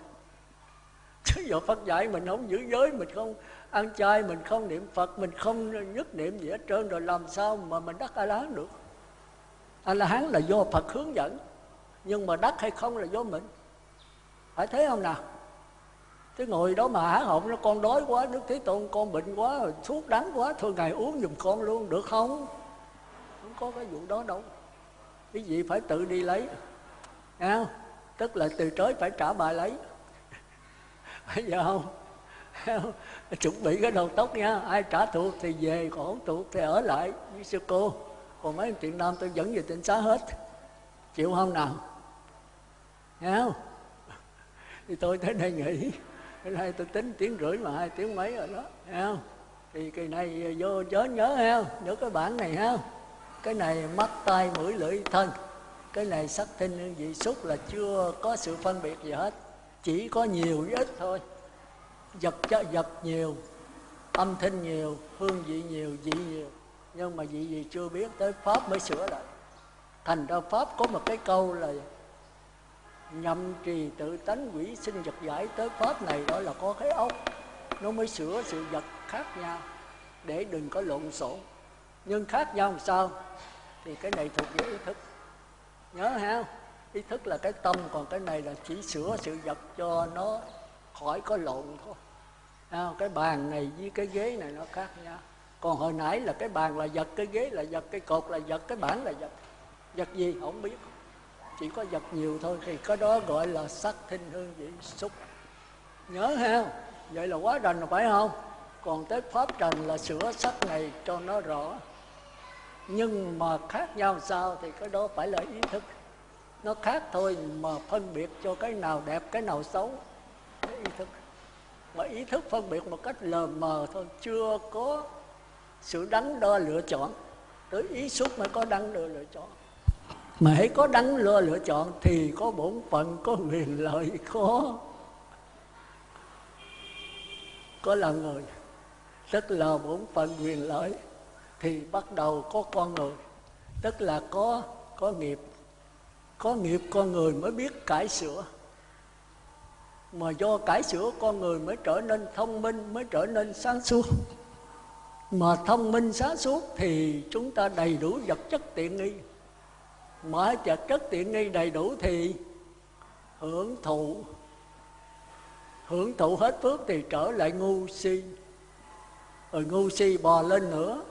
Chứ giờ phật dạy mình không giữ giới, mình không ăn chay, mình không niệm phật, mình không nhất niệm gì hết trơn, rồi làm sao mà mình đắc a la hán được? A la hán là do phật hướng dẫn nhưng mà đắc hay không là do mình. Phải thấy không nào? Cái ngồi đó mà hả họng nó con đói quá đức thế tôn con bệnh quá thuốc đắng quá thôi ngày uống giùm con luôn được không? Không có cái vụ đó đâu. Cái gì phải tự đi lấy. À, tức là từ chối phải trả bài lấy. Bây giờ không? Chuẩn bị cái đầu tóc nha. Ai trả thuộc thì về còn không thuộc thì ở lại. Với sư cô còn mấy chuyện nam tôi dẫn về tỉnh xá hết. Chịu không nào? Thấy không thì tôi tới đây nghỉ. Cái này tôi tính tiếng rưỡi mà hai tiếng mấy rồi đó. Thấy không thì kỳ này vô chớ nhớ heo nhớ cái bản này heo cái này mắt tay mũi, lưỡi, thân. Cái này sắc, thinh hương vị, xúc là chưa có sự phân biệt gì hết. Chỉ có nhiều với ít thôi. Vật cho vật nhiều. Âm thanh nhiều. Hương vị nhiều. Vị nhiều. Nhưng mà vị gì chưa biết, tới pháp mới sửa lại. Thành ra pháp có một cái câu là nhậm trì tự tánh quỷ sinh vật giải tới pháp này đó là có cái ốc. Nó mới sửa sự vật khác nhau để đừng có lộn xộn. Nhưng khác nhau làm sao? Thì cái này thuộc về ý thức. Nhớ ha ý thức là cái tâm còn cái này là chỉ sửa sự vật cho nó khỏi có lộn thôi. À, cái bàn này với cái ghế này nó khác nhau. Còn hồi nãy là cái bàn là vật cái ghế là vật cái cột là vật cái bảng là vật. Vật gì không biết chỉ có vật nhiều thôi, thì cái đó gọi là sắc thinh hương vị xúc. Nhớ ha, vậy là quá đành phải không? Còn tới pháp trần là sửa sắc này cho nó rõ. Nhưng mà khác nhau sao thì cái đó phải là ý thức. Nó khác thôi mà phân biệt cho cái nào đẹp, cái nào xấu. Cái ý thức. Mà ý thức phân biệt một cách lờ mờ thôi, chưa có sự đắn đo lựa chọn. Tới ý xúc mới có đắn đo lựa chọn mà hãy có đắn đo lựa chọn thì có bổn phận, có quyền lợi, có có là người. Tức là bổn phận quyền lợi thì bắt đầu có con người. Tức là có có nghiệp. Có nghiệp con người mới biết cải sửa. Mà do cải sửa con người mới trở nên thông minh, mới trở nên sáng suốt. Mà thông minh sáng suốt thì chúng ta đầy đủ vật chất tiện nghi mở chợt rất tiện nghi đầy đủ thì hưởng thụ. Hưởng thụ hết phước thì trở lại ngu si. Rồi ngu si bò lên nữa,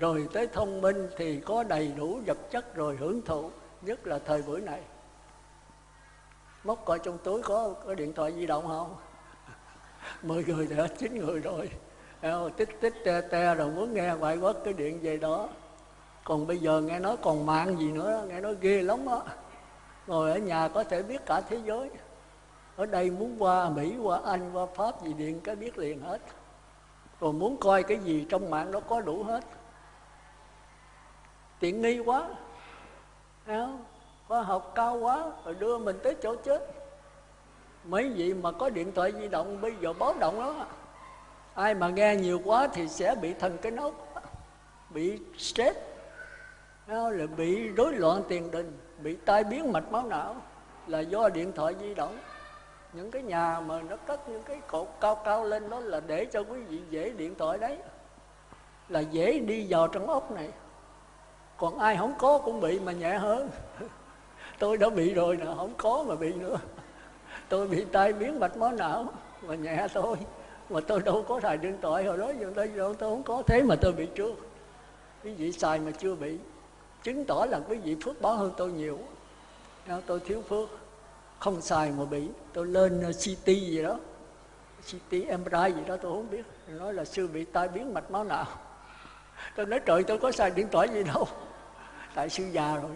rồi tới thông minh thì có đầy đủ vật chất rồi hưởng thụ, nhất là thời buổi này. Móc coi trong túi có có điện thoại di động không? Mười người thì hết chín người rồi. Tích tích, te te, rồi muốn nghe ngoại quốc cái điện về đó còn bây giờ nghe nói còn mạng gì nữa, nghe nói ghê lắm á. Ngồi ở nhà có thể biết cả thế giới. Ở đây muốn qua mỹ, qua anh, qua pháp gì điện cái biết liền hết. Rồi muốn coi cái gì trong mạng nó có đủ hết. Tiện nghi quá. Không? khoa học cao quá, rồi đưa mình tới chỗ chết. Mấy vị mà có điện thoại di động, bây giờ báo động đó ai mà nghe nhiều quá thì sẽ bị thần cái nốt bị stress là bị rối loạn tiền đình, bị tai biến mạch máu não, là do điện thoại di động. Những cái nhà mà nó cất những cái cột cao cao lên đó là để cho quý vị dễ điện thoại đấy. Là dễ đi vào trong ốc này. Còn ai không có cũng bị mà nhẹ hơn. Tôi đã bị rồi nè, không có mà bị nữa. Tôi bị tai biến mạch máu não mà nhẹ thôi. Mà tôi đâu có xài điện thoại, hồi đó giờ tôi đâu, tôi không có. Thế mà tôi bị trước. Quý vị xài mà chưa bị chứng tỏ là quý vị phước báo hơn tôi nhiều. Tôi thiếu phước, không xài mà bị. Tôi lên ờ, CT gì đó CT MRI gì đó, tôi không biết. Nói là sư bị tai biến mạch máu não. Tôi nói, trời, tôi có xài điện thoại gì đâu. Tại sư già rồi,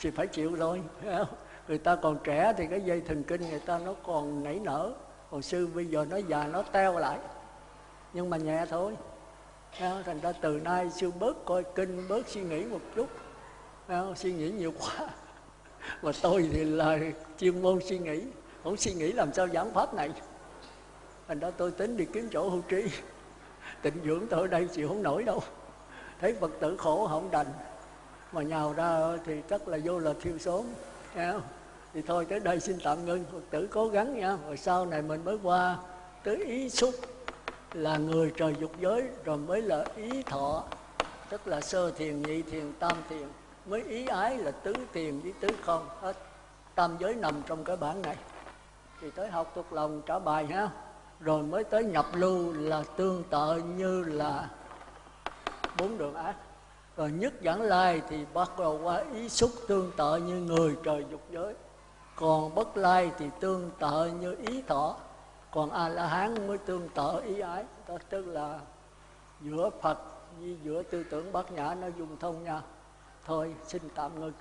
thì phải chịu thôi người ta còn trẻ thì cái dây thần kinh người ta nó còn nảy nở. Còn sư bây giờ nó già, nó teo lại. Nhưng mà nhẹ thôi. Thành ra từ nay sư bớt coi kinh, bớt suy nghĩ một chút suy nghĩ nhiều quá. Mà tôi thì là chuyên môn suy nghĩ. Không suy nghĩ làm sao giảng pháp này. Thành ra tôi tính đi kiếm chỗ hưu trí. Tịnh dưỡng tôi ở đây chịu không nổi đâu. Thấy phật tử khổ không đành. Mà nhào ra thì chắc là vô là thiêu số. thì thôi, tới đây xin tạm ngưng. Phật tử cố gắng nha. Rồi sau này mình mới qua tới ý xúc. Là người trời dục giới, rồi mới là ý thọ. Tức là sơ thiền, nhị thiền, tam thiền mới ý ái là tứ tiền với tứ không hết. Tam giới nằm trong cái bản này. Thì tới học thuộc lòng trả bài ha. Rồi mới tới nhập lưu là tương tự như là bốn đường ác. Rồi nhất giảng lai thì bắt đầu qua ý xúc tương tự như người trời dục giới. Còn bất lai thì tương tự như ý thọ. Còn a la hán mới tương tự ý ái. Đó tức là giữa phật với giữa tư tưởng bát nhã nó dùng thông nhau thôi xin tạm ngưng